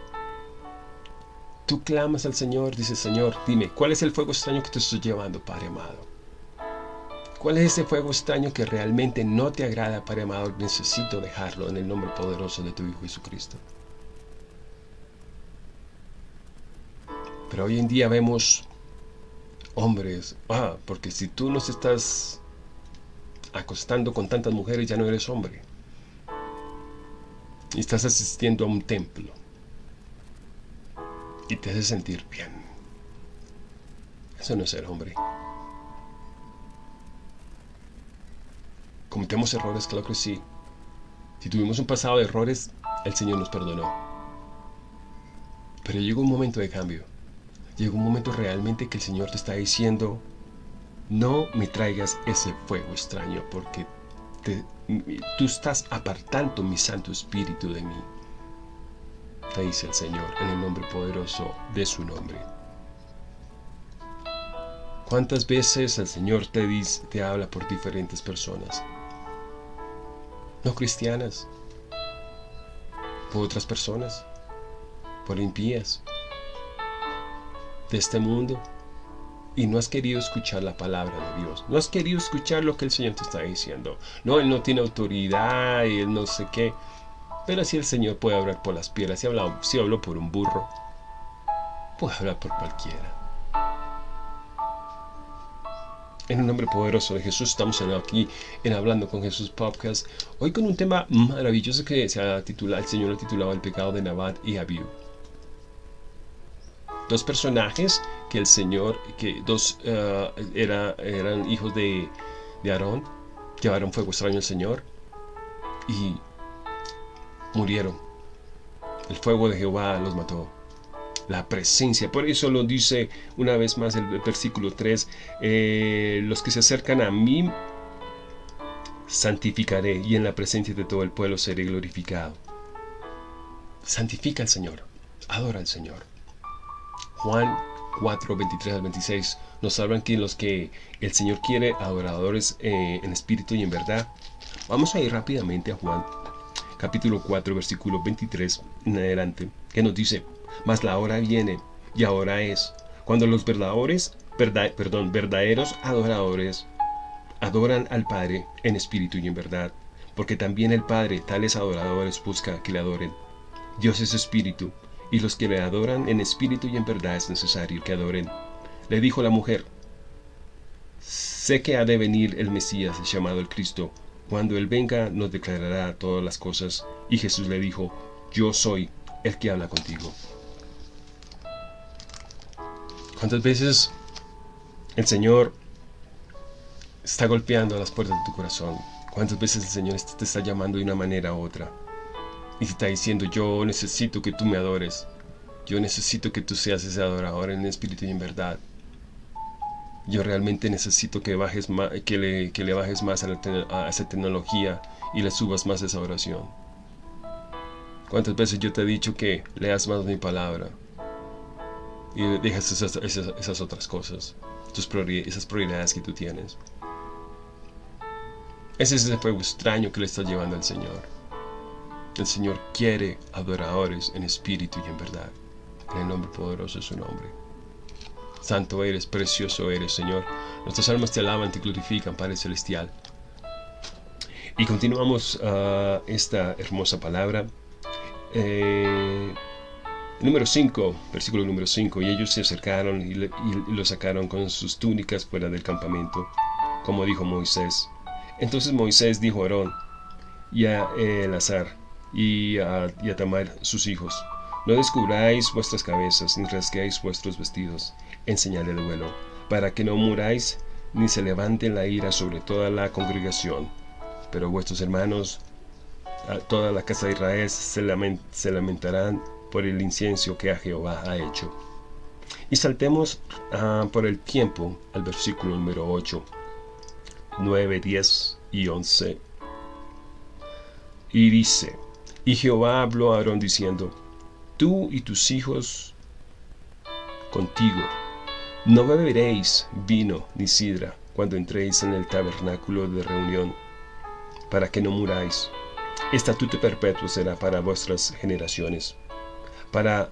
Tú clamas al Señor, dice Señor, dime, ¿cuál es el fuego extraño que te estoy llevando, Padre amado? ¿Cuál es ese fuego extraño que realmente no te agrada, Padre amado? Necesito dejarlo en el nombre poderoso de tu Hijo Jesucristo. Pero hoy en día vemos hombres, ah, porque si tú nos estás acostando con tantas mujeres ya no eres hombre. Y estás asistiendo a un templo. Y te hace sentir bien. Eso no es ser hombre. ¿Cometemos errores? Claro que sí. Si tuvimos un pasado de errores, el Señor nos perdonó. Pero llegó un momento de cambio. Llegó un momento realmente que el Señor te está diciendo, no me traigas ese fuego extraño porque tú estás apartando mi Santo Espíritu de mí. Te dice el Señor en el nombre poderoso de su nombre. ¿Cuántas veces el Señor te, dice, te habla por diferentes personas? No cristianas, por otras personas, por impías, de este mundo, y no has querido escuchar la palabra de Dios. No has querido escuchar lo que el Señor te está diciendo. No, Él no tiene autoridad y Él no sé qué. Pero si el Señor puede hablar por las piedras, si habló, si habló por un burro, puede hablar por cualquiera. En el nombre poderoso de Jesús estamos aquí en Hablando con Jesús Podcast. Hoy con un tema maravilloso que se ha titulado, el Señor ha titulado El pecado de Nabat y Abiú. Dos personajes que el Señor, que dos eh, era, eran hijos de, de Aarón, llevaron fuego extraño al Señor y murieron. El fuego de Jehová los mató la presencia. Por eso lo dice una vez más el versículo 3, eh, los que se acercan a mí santificaré y en la presencia de todo el pueblo seré glorificado. Santifica al Señor, adora al Señor. Juan 4, 23 al 26 nos hablan que los que el Señor quiere adoradores eh, en espíritu y en verdad. Vamos a ir rápidamente a Juan capítulo 4 versículo 23 en adelante que nos dice mas la hora viene, y ahora es, cuando los verdaderos, verdaderos adoradores adoran al Padre en espíritu y en verdad, porque también el Padre tales adoradores busca que le adoren. Dios es espíritu, y los que le adoran en espíritu y en verdad es necesario que adoren. Le dijo la mujer, sé que ha de venir el Mesías llamado el Cristo, cuando Él venga nos declarará todas las cosas. Y Jesús le dijo, yo soy el que habla contigo. ¿Cuántas veces el Señor está golpeando las puertas de tu corazón? ¿Cuántas veces el Señor te está llamando de una manera u otra? Y te está diciendo, yo necesito que tú me adores. Yo necesito que tú seas ese adorador en espíritu y en verdad. Yo realmente necesito que, bajes más, que, le, que le bajes más a, a esa tecnología y le subas más esa oración. ¿Cuántas veces yo te he dicho que leas más mi palabra? y dejas esas, otras cosas, tus esas prioridades que tú tienes. Ese es ese fuego extraño que le estás llevando al Señor. El Señor quiere adoradores en espíritu y en verdad. En el nombre poderoso de su nombre. Santo eres, precioso eres, Señor. Nuestras almas te alaban, te glorifican, Padre Celestial. Y continuamos uh, esta hermosa palabra. Eh, Número 5, versículo número 5, y ellos se acercaron y, lo sacaron con sus túnicas fuera del campamento, como dijo Moisés. Entonces Moisés dijo a Aarón y a Elazar y a, a Tamar sus hijos, no descubráis vuestras cabezas, ni rasguéis vuestros vestidos, en señal de duelo, para que no muráis, ni se levante la ira sobre toda la congregación. Pero vuestros hermanos, toda la casa de Israel, se, se lamentarán por el incienso que a Jehová ha hecho. Y saltemos ah, por el tiempo al versículo número 8, 9, 10 y 11. Y dice, y Jehová habló a Aarón diciendo, tú y tus hijos contigo, no beberéis vino ni sidra cuando entréis en el tabernáculo de reunión, para que no muráis. Estatuto perpetuo será para vuestras generaciones para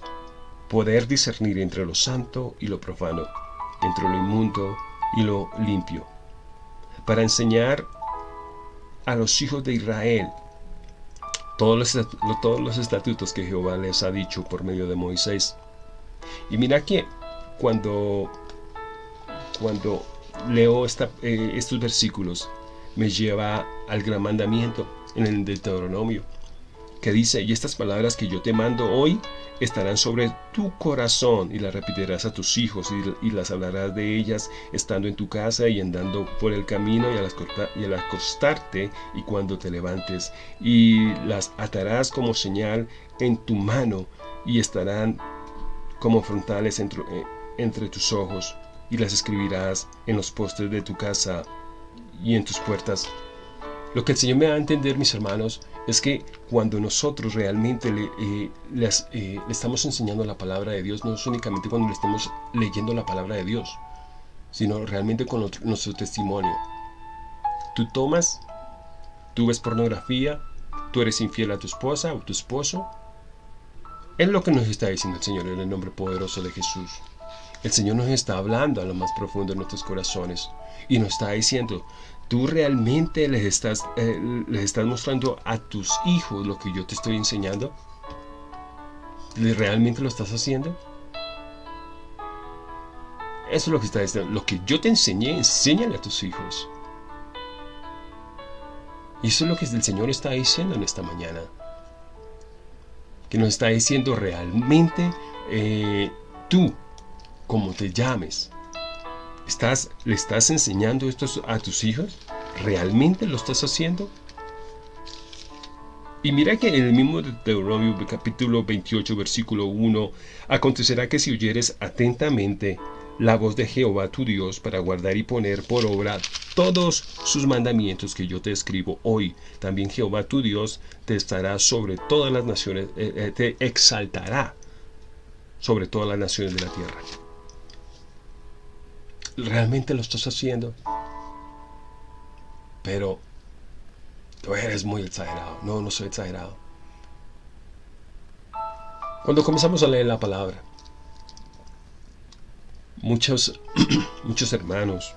poder discernir entre lo santo y lo profano, entre lo inmundo y lo limpio, para enseñar a los hijos de Israel todos los, todos los estatutos que Jehová les ha dicho por medio de Moisés. Y mira que cuando, cuando leo eh, estos versículos, me lleva al gran mandamiento en el Deuteronomio, que dice, y estas palabras que yo te mando hoy estarán sobre tu corazón y las repetirás a tus hijos y, las hablarás de ellas estando en tu casa y andando por el camino y al, y al acostarte y cuando te levantes y las atarás como señal en tu mano y estarán como frontales entre, eh, entre tus ojos y las escribirás en los postes de tu casa y en tus puertas. Lo que el Señor me da a entender, mis hermanos, es que cuando nosotros realmente le, eh, eh, le, estamos enseñando la palabra de Dios, no es únicamente cuando le estemos leyendo la palabra de Dios, sino realmente con nuestro testimonio. Tú tomas, tú ves pornografía, tú eres infiel a tu esposa o tu esposo. Es lo que nos está diciendo el Señor en el nombre poderoso de Jesús. El Señor nos está hablando a lo más profundo de nuestros corazones y nos está diciendo, tú realmente les estás, eh, les estás mostrando a tus hijos lo que yo te estoy enseñando. ¿Realmente lo estás haciendo? Eso es lo que está diciendo. Lo que yo te enseñé, enséñale a tus hijos. Y eso es lo que el Señor está diciendo en esta mañana. Que nos está diciendo realmente eh, tú, como te llames, ¿Estás, ¿Le estás enseñando esto a tus hijos? ¿Realmente lo estás haciendo? Y mira que en el mismo Deuteronomio capítulo 28 versículo 1 acontecerá que si oyeres atentamente la voz de Jehová tu Dios para guardar y poner por obra todos sus mandamientos que yo te escribo hoy, también Jehová tu Dios te estará sobre todas las naciones, eh, eh, te exaltará sobre todas las naciones de la tierra. ¿Realmente lo estás haciendo? Pero tú eres muy exagerado. No, no soy exagerado. Cuando comenzamos a leer la palabra, muchos, muchos hermanos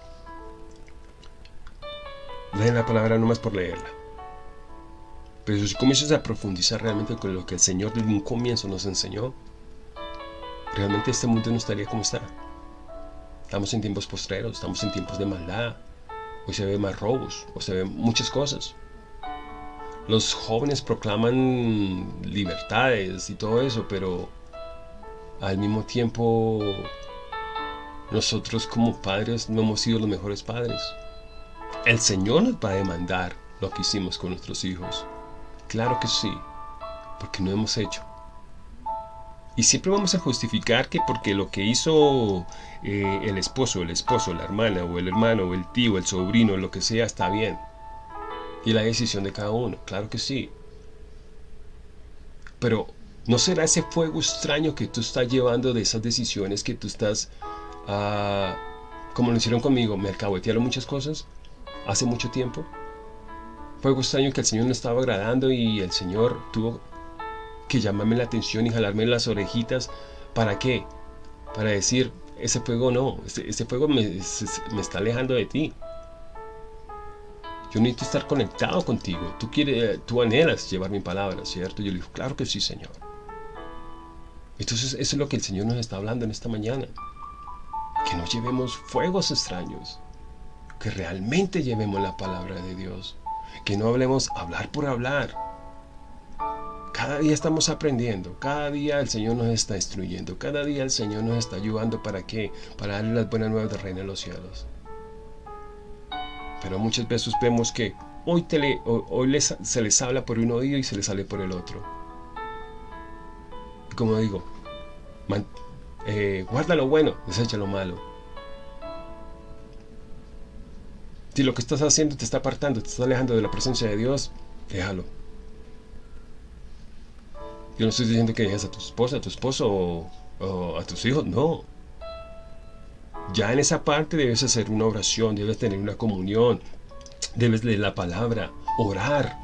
leen la palabra nomás por leerla. Pero si comienzas a profundizar realmente con lo que el Señor desde un comienzo nos enseñó, realmente este mundo no estaría como está. Estamos en tiempos postreros, estamos en tiempos de maldad. Hoy se ve más robos, o se ven muchas cosas. Los jóvenes proclaman libertades y todo eso, pero al mismo tiempo nosotros como padres no hemos sido los mejores padres. El Señor nos va a demandar lo que hicimos con nuestros hijos. Claro que sí, porque no hemos hecho. Y siempre vamos a justificar que porque lo que hizo eh, el esposo, el esposo, la hermana o el hermano o el tío, el sobrino, lo que sea, está bien. Y la decisión de cada uno, claro que sí. Pero ¿no será ese fuego extraño que tú estás llevando de esas decisiones que tú estás, ah, como lo hicieron conmigo, me alcahuetearon muchas cosas hace mucho tiempo? Fuego extraño que el Señor no estaba agradando y el Señor tuvo que llamarme la atención y jalarme las orejitas. ¿Para qué? Para decir, ese fuego no, ese, fuego me, está alejando de ti. Yo necesito estar conectado contigo. Tú, quieres, tú anhelas llevar mi palabra, ¿cierto? Yo le digo, claro que sí, Señor. Entonces, eso es lo que el Señor nos está hablando en esta mañana. Que no llevemos fuegos extraños. Que realmente llevemos la palabra de Dios. Que no hablemos hablar por hablar cada día estamos aprendiendo, cada día el Señor nos está instruyendo, cada día el Señor nos está ayudando para qué, para darle las buenas nuevas del reino de los cielos. Pero muchas veces vemos que hoy, hoy se les habla por un oído y se les sale por el otro. como digo, eh, guarda lo bueno, desecha lo malo. Si lo que estás haciendo te está apartando, te está alejando de la presencia de Dios, déjalo. Yo no estoy diciendo que dejes a tu esposa, a tu esposo o, a tus hijos, no. Ya en esa parte debes hacer una oración, debes tener una comunión, debes leer la palabra, orar,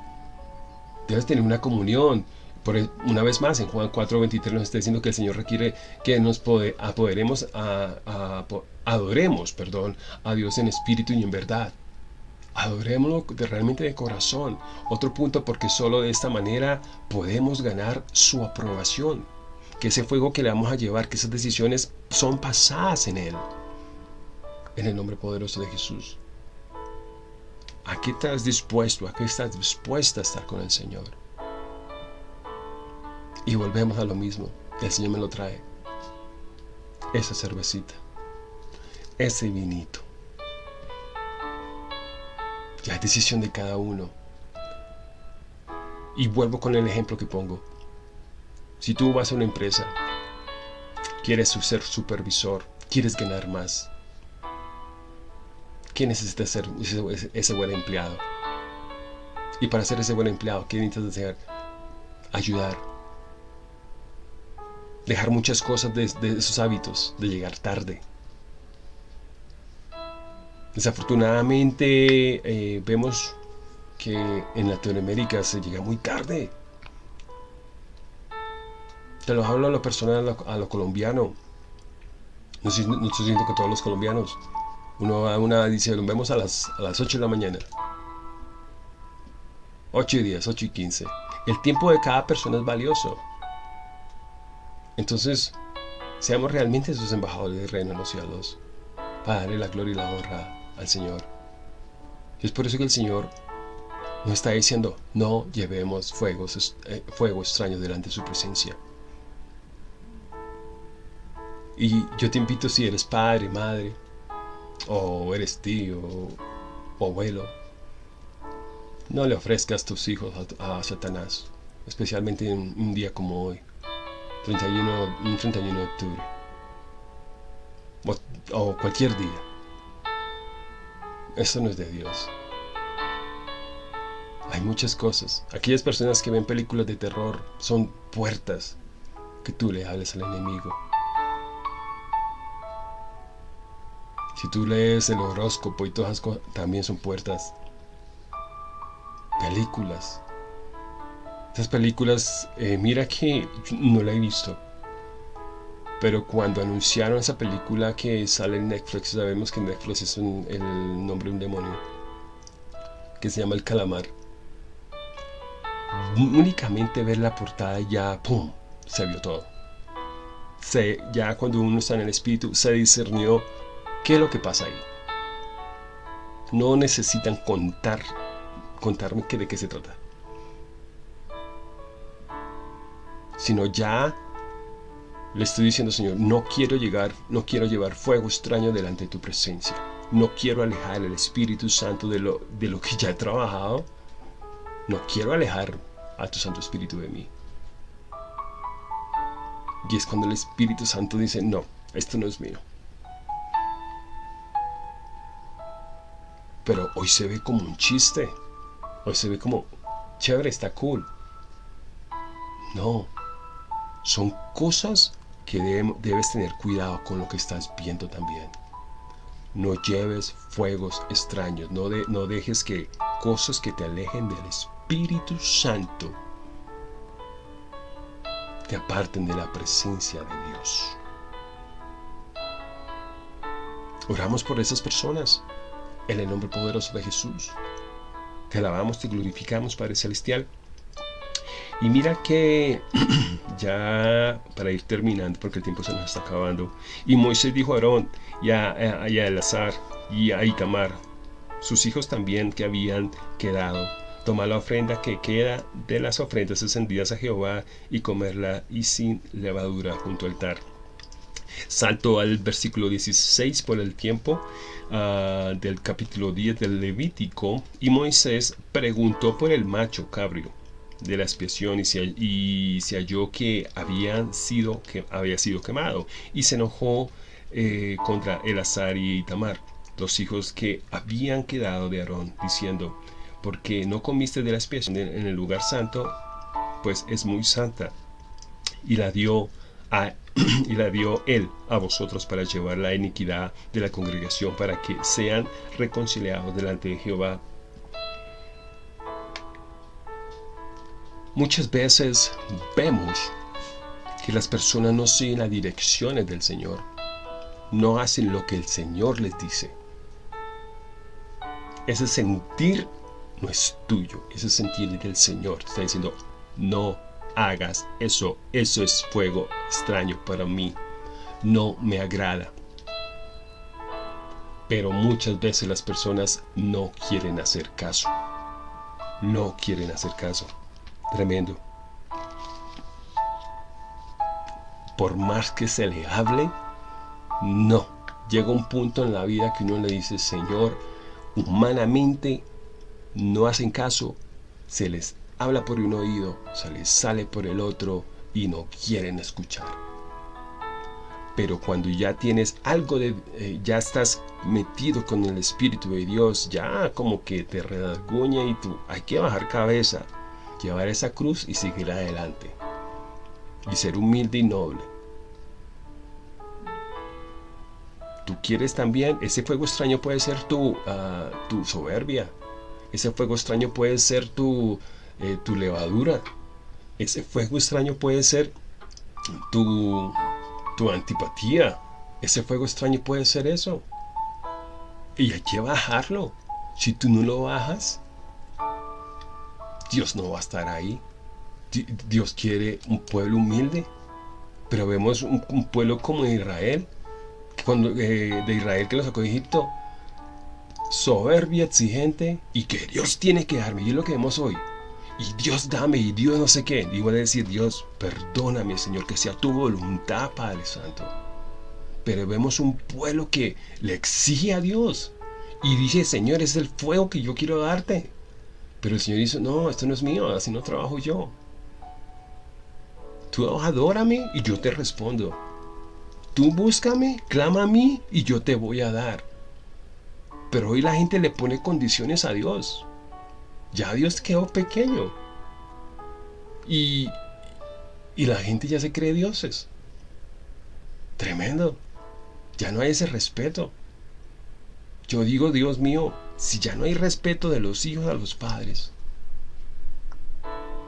debes tener una comunión. Por, una vez más, en Juan 4.23 nos está diciendo que el Señor requiere que nos apoderemos, adoremos perdón, a Dios en espíritu y en verdad. Adorémoslo de, realmente de corazón. Otro punto porque solo de esta manera podemos ganar su aprobación. Que ese fuego que le vamos a llevar, que esas decisiones son pasadas en Él. En el nombre poderoso de Jesús. ¿A qué estás dispuesto? ¿A qué estás dispuesta a estar con el Señor? Y volvemos a lo mismo. El Señor me lo trae. Esa cervecita. Ese vinito. La decisión de cada uno. Y vuelvo con el ejemplo que pongo. Si tú vas a una empresa, quieres ser supervisor, quieres ganar más, ¿qué necesitas ser ese, buen empleado? Y para ser ese buen empleado, ¿qué necesitas hacer? Ayudar. Dejar muchas cosas de esos hábitos, de llegar tarde, Desafortunadamente eh, vemos que en Latinoamérica se llega muy tarde. Te lo hablo a lo personal, a lo, colombiano. No estoy, diciendo que todos los colombianos. Uno a una, dice, nos vemos a las, a las 8 de la mañana. 8 y 10, 8 y 15. El tiempo de cada persona es valioso. Entonces, seamos realmente sus embajadores del reino de los cielos. Para darle la gloria y la honra al Señor. Es por eso que el Señor nos está diciendo, no llevemos fuegos, eh, fuego extraño delante de su presencia. Y yo te invito si eres padre, madre, o eres tío, o abuelo, no le ofrezcas tus hijos a, Satanás, especialmente en un día como hoy, 31, un 31 de octubre, o cualquier día. Eso no es de Dios. Hay muchas cosas. Aquellas personas que ven películas de terror son puertas que tú le hables al enemigo. Si tú lees el horóscopo y todas esas cosas, también son puertas. Películas. Esas películas, eh, mira que no la he visto. Pero cuando anunciaron esa película que sale en Netflix, sabemos que Netflix es el nombre de un demonio, que se llama El Calamar. Únicamente ver la portada ya, ¡pum!, se vio todo. Se, ya cuando uno está en el espíritu, se discernió qué es lo que pasa ahí. No necesitan contar, contarme de qué se trata. Sino ya le estoy diciendo, Señor, no quiero llegar, no quiero llevar fuego extraño delante de tu presencia. No quiero alejar el Espíritu Santo de lo, de lo que ya he trabajado. No quiero alejar a tu Santo Espíritu de mí. Y es cuando el Espíritu Santo dice, no, esto no es mío. Pero hoy se ve como un chiste. Hoy se ve como, chévere, está cool. No, son cosas que debes tener cuidado con lo que estás viendo también. No lleves fuegos extraños, no, dejes que cosas que te alejen del Espíritu Santo te aparten de la presencia de Dios. Oramos por esas personas en el nombre poderoso de Jesús. Te alabamos, te glorificamos, Padre Celestial. Y mira que ya para ir terminando, porque el tiempo se nos está acabando, y Moisés dijo a Aarón y a, a, Elazar y a Itamar, sus hijos también que habían quedado, tomar la ofrenda que queda de las ofrendas encendidas a Jehová y comerla y sin levadura junto al altar. Salto al versículo 16 por el tiempo ah, del capítulo 10 del Levítico y Moisés preguntó por el macho cabrio de la expiación y se, y se halló que, habían sido, que había sido quemado y se enojó eh, contra Elazar y Itamar, los hijos que habían quedado de Aarón, diciendo, porque no comiste de la expiación en el lugar santo, pues es muy santa. Y la dio a, y la dio él a vosotros para llevar la iniquidad de la congregación para que sean reconciliados delante de Jehová Muchas veces vemos que las personas no siguen las direcciones del Señor, no hacen lo que el Señor les dice. ese sentir no es tuyo, ese sentir del Señor. Te está diciendo, no hagas eso, eso es fuego extraño para mí, no me agrada. Pero muchas veces las personas no quieren hacer caso. No quieren hacer caso. Tremendo. Por más que se le hable, no. Llega un punto en la vida que uno le dice, Señor, humanamente no hacen caso, se les habla por un oído, se les sale por el otro y no quieren escuchar pero cuando ya tienes algo de, eh, ya estás metido con el Espíritu de Dios, ya como que te redaguña y tú, hay que bajar cabeza, llevar esa cruz y seguir adelante. Y ser humilde y noble. Tú quieres también, ese fuego extraño puede ser tu, ah, tu soberbia, ese fuego extraño puede ser tu, eh, tu levadura, ese fuego extraño puede ser tu tu antipatía. Ese fuego extraño puede ser eso. Y hay que bajarlo. Si tú no lo bajas, Dios no va a estar ahí. Dios quiere un pueblo humilde. Pero vemos un, pueblo como Israel, cuando, eh, de Israel que lo sacó de Egipto, soberbia, exigente, y que Dios tiene que darme. Y es lo que vemos hoy y Dios dame, y Dios no sé qué. Y voy a decir, Dios, perdóname, Señor, que sea tu voluntad, Padre Santo. Pero vemos un pueblo que le exige a Dios y dice, Señor, es el fuego que yo quiero darte. Pero el Señor dice, no, esto no es mío, así no trabajo yo. Tú adórame y yo te respondo. Tú búscame, clama a mí y yo te voy a dar. Pero hoy la gente le pone condiciones a Dios ya Dios quedó pequeño. Y, y la gente ya se cree dioses. Tremendo. Ya no hay ese respeto. Yo digo, Dios mío, si ya no hay respeto de los hijos a los padres,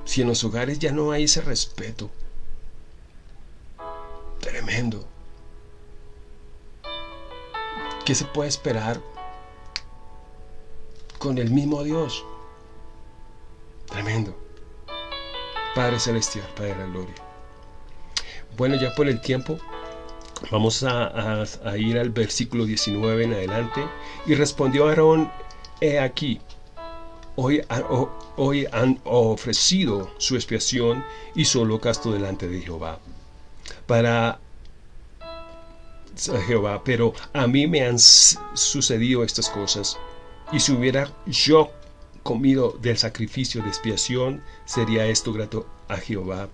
si en los hogares ya no hay ese respeto, tremendo. ¿Qué se puede esperar con el mismo Dios? Tremendo. Padre Celestial, Padre de la Gloria. Bueno, ya por el tiempo, vamos a, ir al versículo 19 en adelante. Y respondió Aarón, he aquí, hoy, hoy han ofrecido su expiación y su holocausto delante de Jehová. Para Jehová, pero a mí me han sucedido estas cosas. Y si hubiera yo comido del sacrificio de expiación, sería esto grato a Jehová.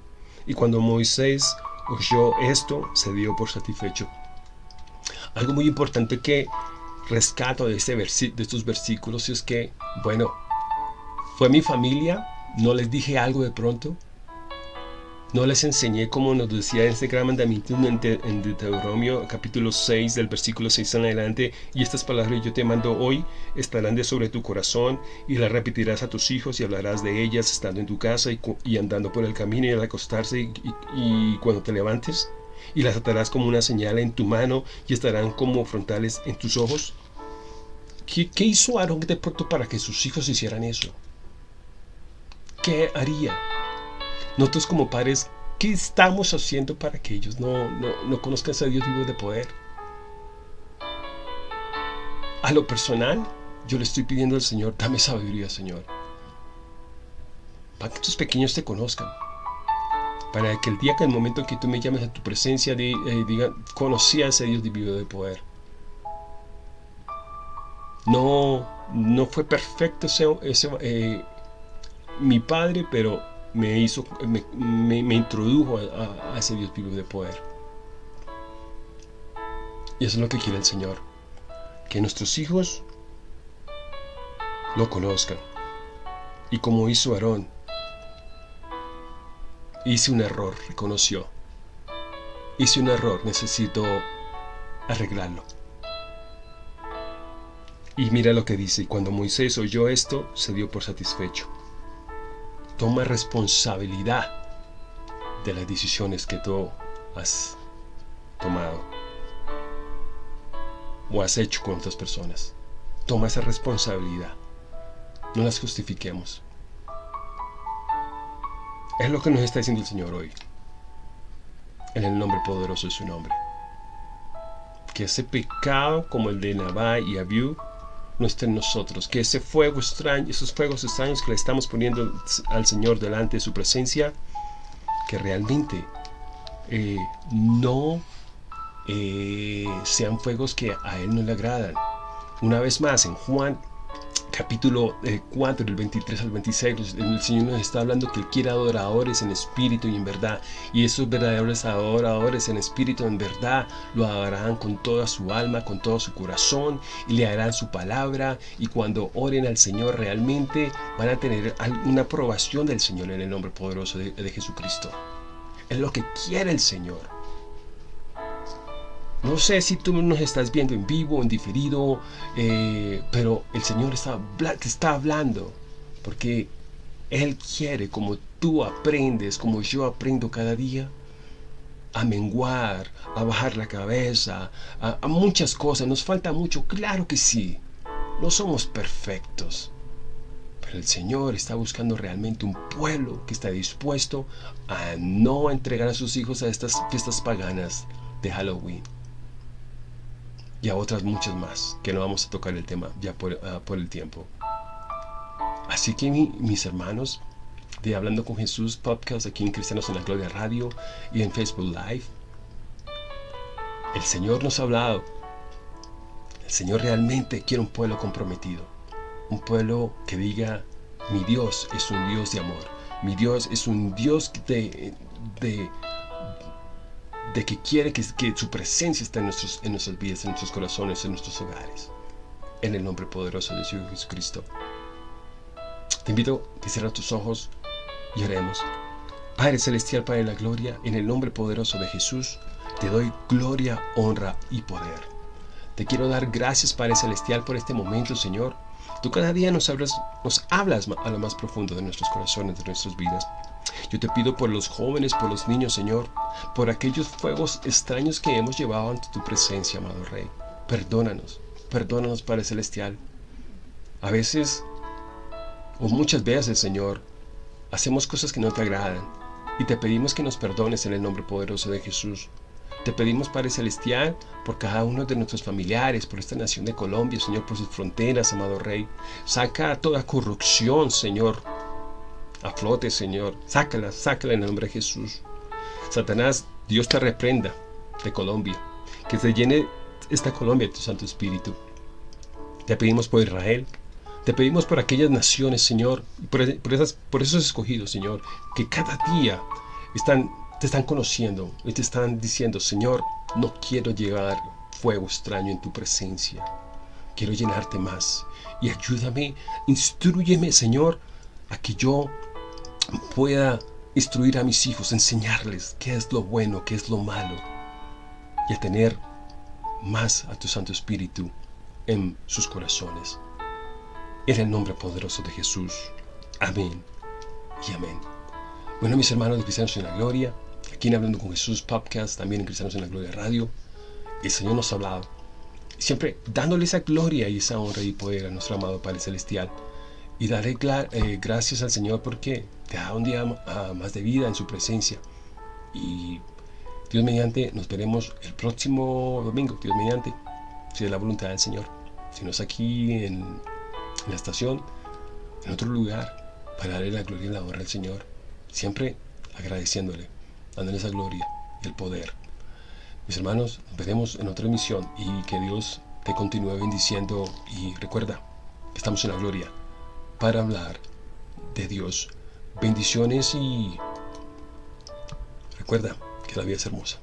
Y cuando Moisés oyó esto, se dio por satisfecho. Algo muy importante que rescato de, este de estos versículos es que, bueno, fue mi familia, no les dije algo de pronto, no les enseñé como nos decía este gran mandamiento en Deuteronomio capítulo 6 del versículo 6 en adelante y estas palabras yo te mando hoy estarán de sobre tu corazón y las repetirás a tus hijos y hablarás de ellas estando en tu casa y, andando por el camino y al acostarse y, cuando te levantes y las atarás como una señal en tu mano y estarán como frontales en tus ojos. ¿Qué, qué hizo Aarón de pronto para que sus hijos hicieran eso? ¿Qué haría? Nosotros como padres, ¿qué estamos haciendo para que ellos no, no, conozcan a Dios vivo de poder? A lo personal, yo le estoy pidiendo al Señor, dame sabiduría, Señor. Para que tus pequeños te conozcan. Para que el día que el momento que tú me llames a tu presencia, eh, diga, conocí a ese Dios vivo de poder. No, no fue perfecto ese, ese eh, mi padre, pero me hizo, me, introdujo a, ese Dios vivo de poder. Y eso es lo que quiere el Señor. Que nuestros hijos lo conozcan. Y como hizo Aarón, hice un error, reconoció. Hice un error, necesito arreglarlo. Y mira lo que dice, cuando Moisés oyó esto, se dio por satisfecho toma responsabilidad de las decisiones que tú has tomado o has hecho con otras personas. toma esa responsabilidad. No las justifiquemos. Es lo que nos está diciendo el Señor hoy. En el nombre poderoso de su nombre. Que ese pecado como el de Nabá y Abiú no esté en nosotros. Que ese fuego extraño, esos fuegos extraños que le estamos poniendo al Señor delante de su presencia, que realmente eh, no eh, sean fuegos que a Él no le agradan. Una vez más, en Juan capítulo 4, eh, del 23 al 26, el Señor nos está hablando que Él quiere adoradores en espíritu y en verdad. Y esos verdaderos adoradores en espíritu en verdad lo adorarán con toda su alma, con todo su corazón y le harán su palabra. Y cuando oren al Señor realmente van a tener una aprobación del Señor en el nombre poderoso de, de Jesucristo. Es lo que quiere el Señor. No sé si tú nos estás viendo en vivo, en diferido, eh, pero el Señor está, te está hablando porque Él quiere, como tú aprendes, como yo aprendo cada día, a menguar, a bajar la cabeza, a, a muchas cosas. Nos falta mucho, claro que sí. No somos perfectos. Pero el Señor está buscando realmente un pueblo que está dispuesto a no entregar a sus hijos a estas fiestas paganas de Halloween y a otras muchas más, que no vamos a tocar el tema ya por, ah, el tiempo. Así que mis hermanos, de Hablando con Jesús podcast aquí en Cristianos en la Gloria Radio y en Facebook Live, el Señor nos ha hablado. El Señor realmente quiere un pueblo comprometido, un pueblo que diga, mi Dios es un Dios de amor, mi Dios es un Dios de, de de que quiere que, su presencia esté en, nuestros, en nuestras vidas, en nuestros corazones, en nuestros hogares. En el nombre poderoso de Jesucristo. Te invito a que cierres tus ojos y oremos. Padre Celestial, Padre de la Gloria, en el nombre poderoso de Jesús, te doy gloria, honra y poder. Te quiero dar gracias, Padre Celestial, por este momento, Señor. Tú cada día nos hablas, nos hablas a lo más profundo de nuestros corazones, de nuestras vidas. Yo te pido por los jóvenes, por los niños, Señor, por aquellos fuegos extraños que hemos llevado ante tu presencia, amado Rey. Perdónanos, perdónanos, Padre Celestial. A veces, o muchas veces, Señor, hacemos cosas que no te agradan y te pedimos que nos perdones en el nombre poderoso de Jesús. Te pedimos, Padre Celestial, por cada uno de nuestros familiares, por esta nación de Colombia, Señor, por sus fronteras, amado Rey. Saca toda corrupción, Señor, a flote, Señor. Sácala, sácala en el nombre de Jesús. Satanás, Dios te reprenda de Colombia. Que se llene esta Colombia de tu Santo Espíritu. Te pedimos por Israel. Te pedimos por aquellas naciones, Señor, por, esas, por esos escogidos, Señor, que cada día están, te están conociendo y te están diciendo, Señor, no quiero llegar fuego extraño en tu presencia. Quiero llenarte más. Y ayúdame, instruyeme, Señor, a que yo pueda instruir a mis hijos, enseñarles qué es lo bueno, qué es lo malo y a tener más a tu Santo Espíritu en sus corazones. En el nombre poderoso de Jesús. Amén y amén. Bueno, mis hermanos de Cristianos en la Gloria, aquí en Hablando con Jesús Podcast, también en Cristianos en la Gloria Radio, el Señor nos ha hablado. Siempre dándole esa gloria y esa honra y poder a nuestro amado Padre Celestial y daré eh, gracias al Señor porque te da un día más de vida en su presencia. Y Dios mediante, nos veremos el próximo domingo, Dios mediante, si es la voluntad del Señor. Si no es aquí en, la estación, en otro lugar, para darle la gloria y la honra al Señor. Siempre agradeciéndole, dándole esa gloria y el poder. Mis hermanos, nos veremos en otra emisión y que Dios te continúe bendiciendo y recuerda, estamos en la gloria para hablar de Dios. Bendiciones y recuerda que la vida es hermosa.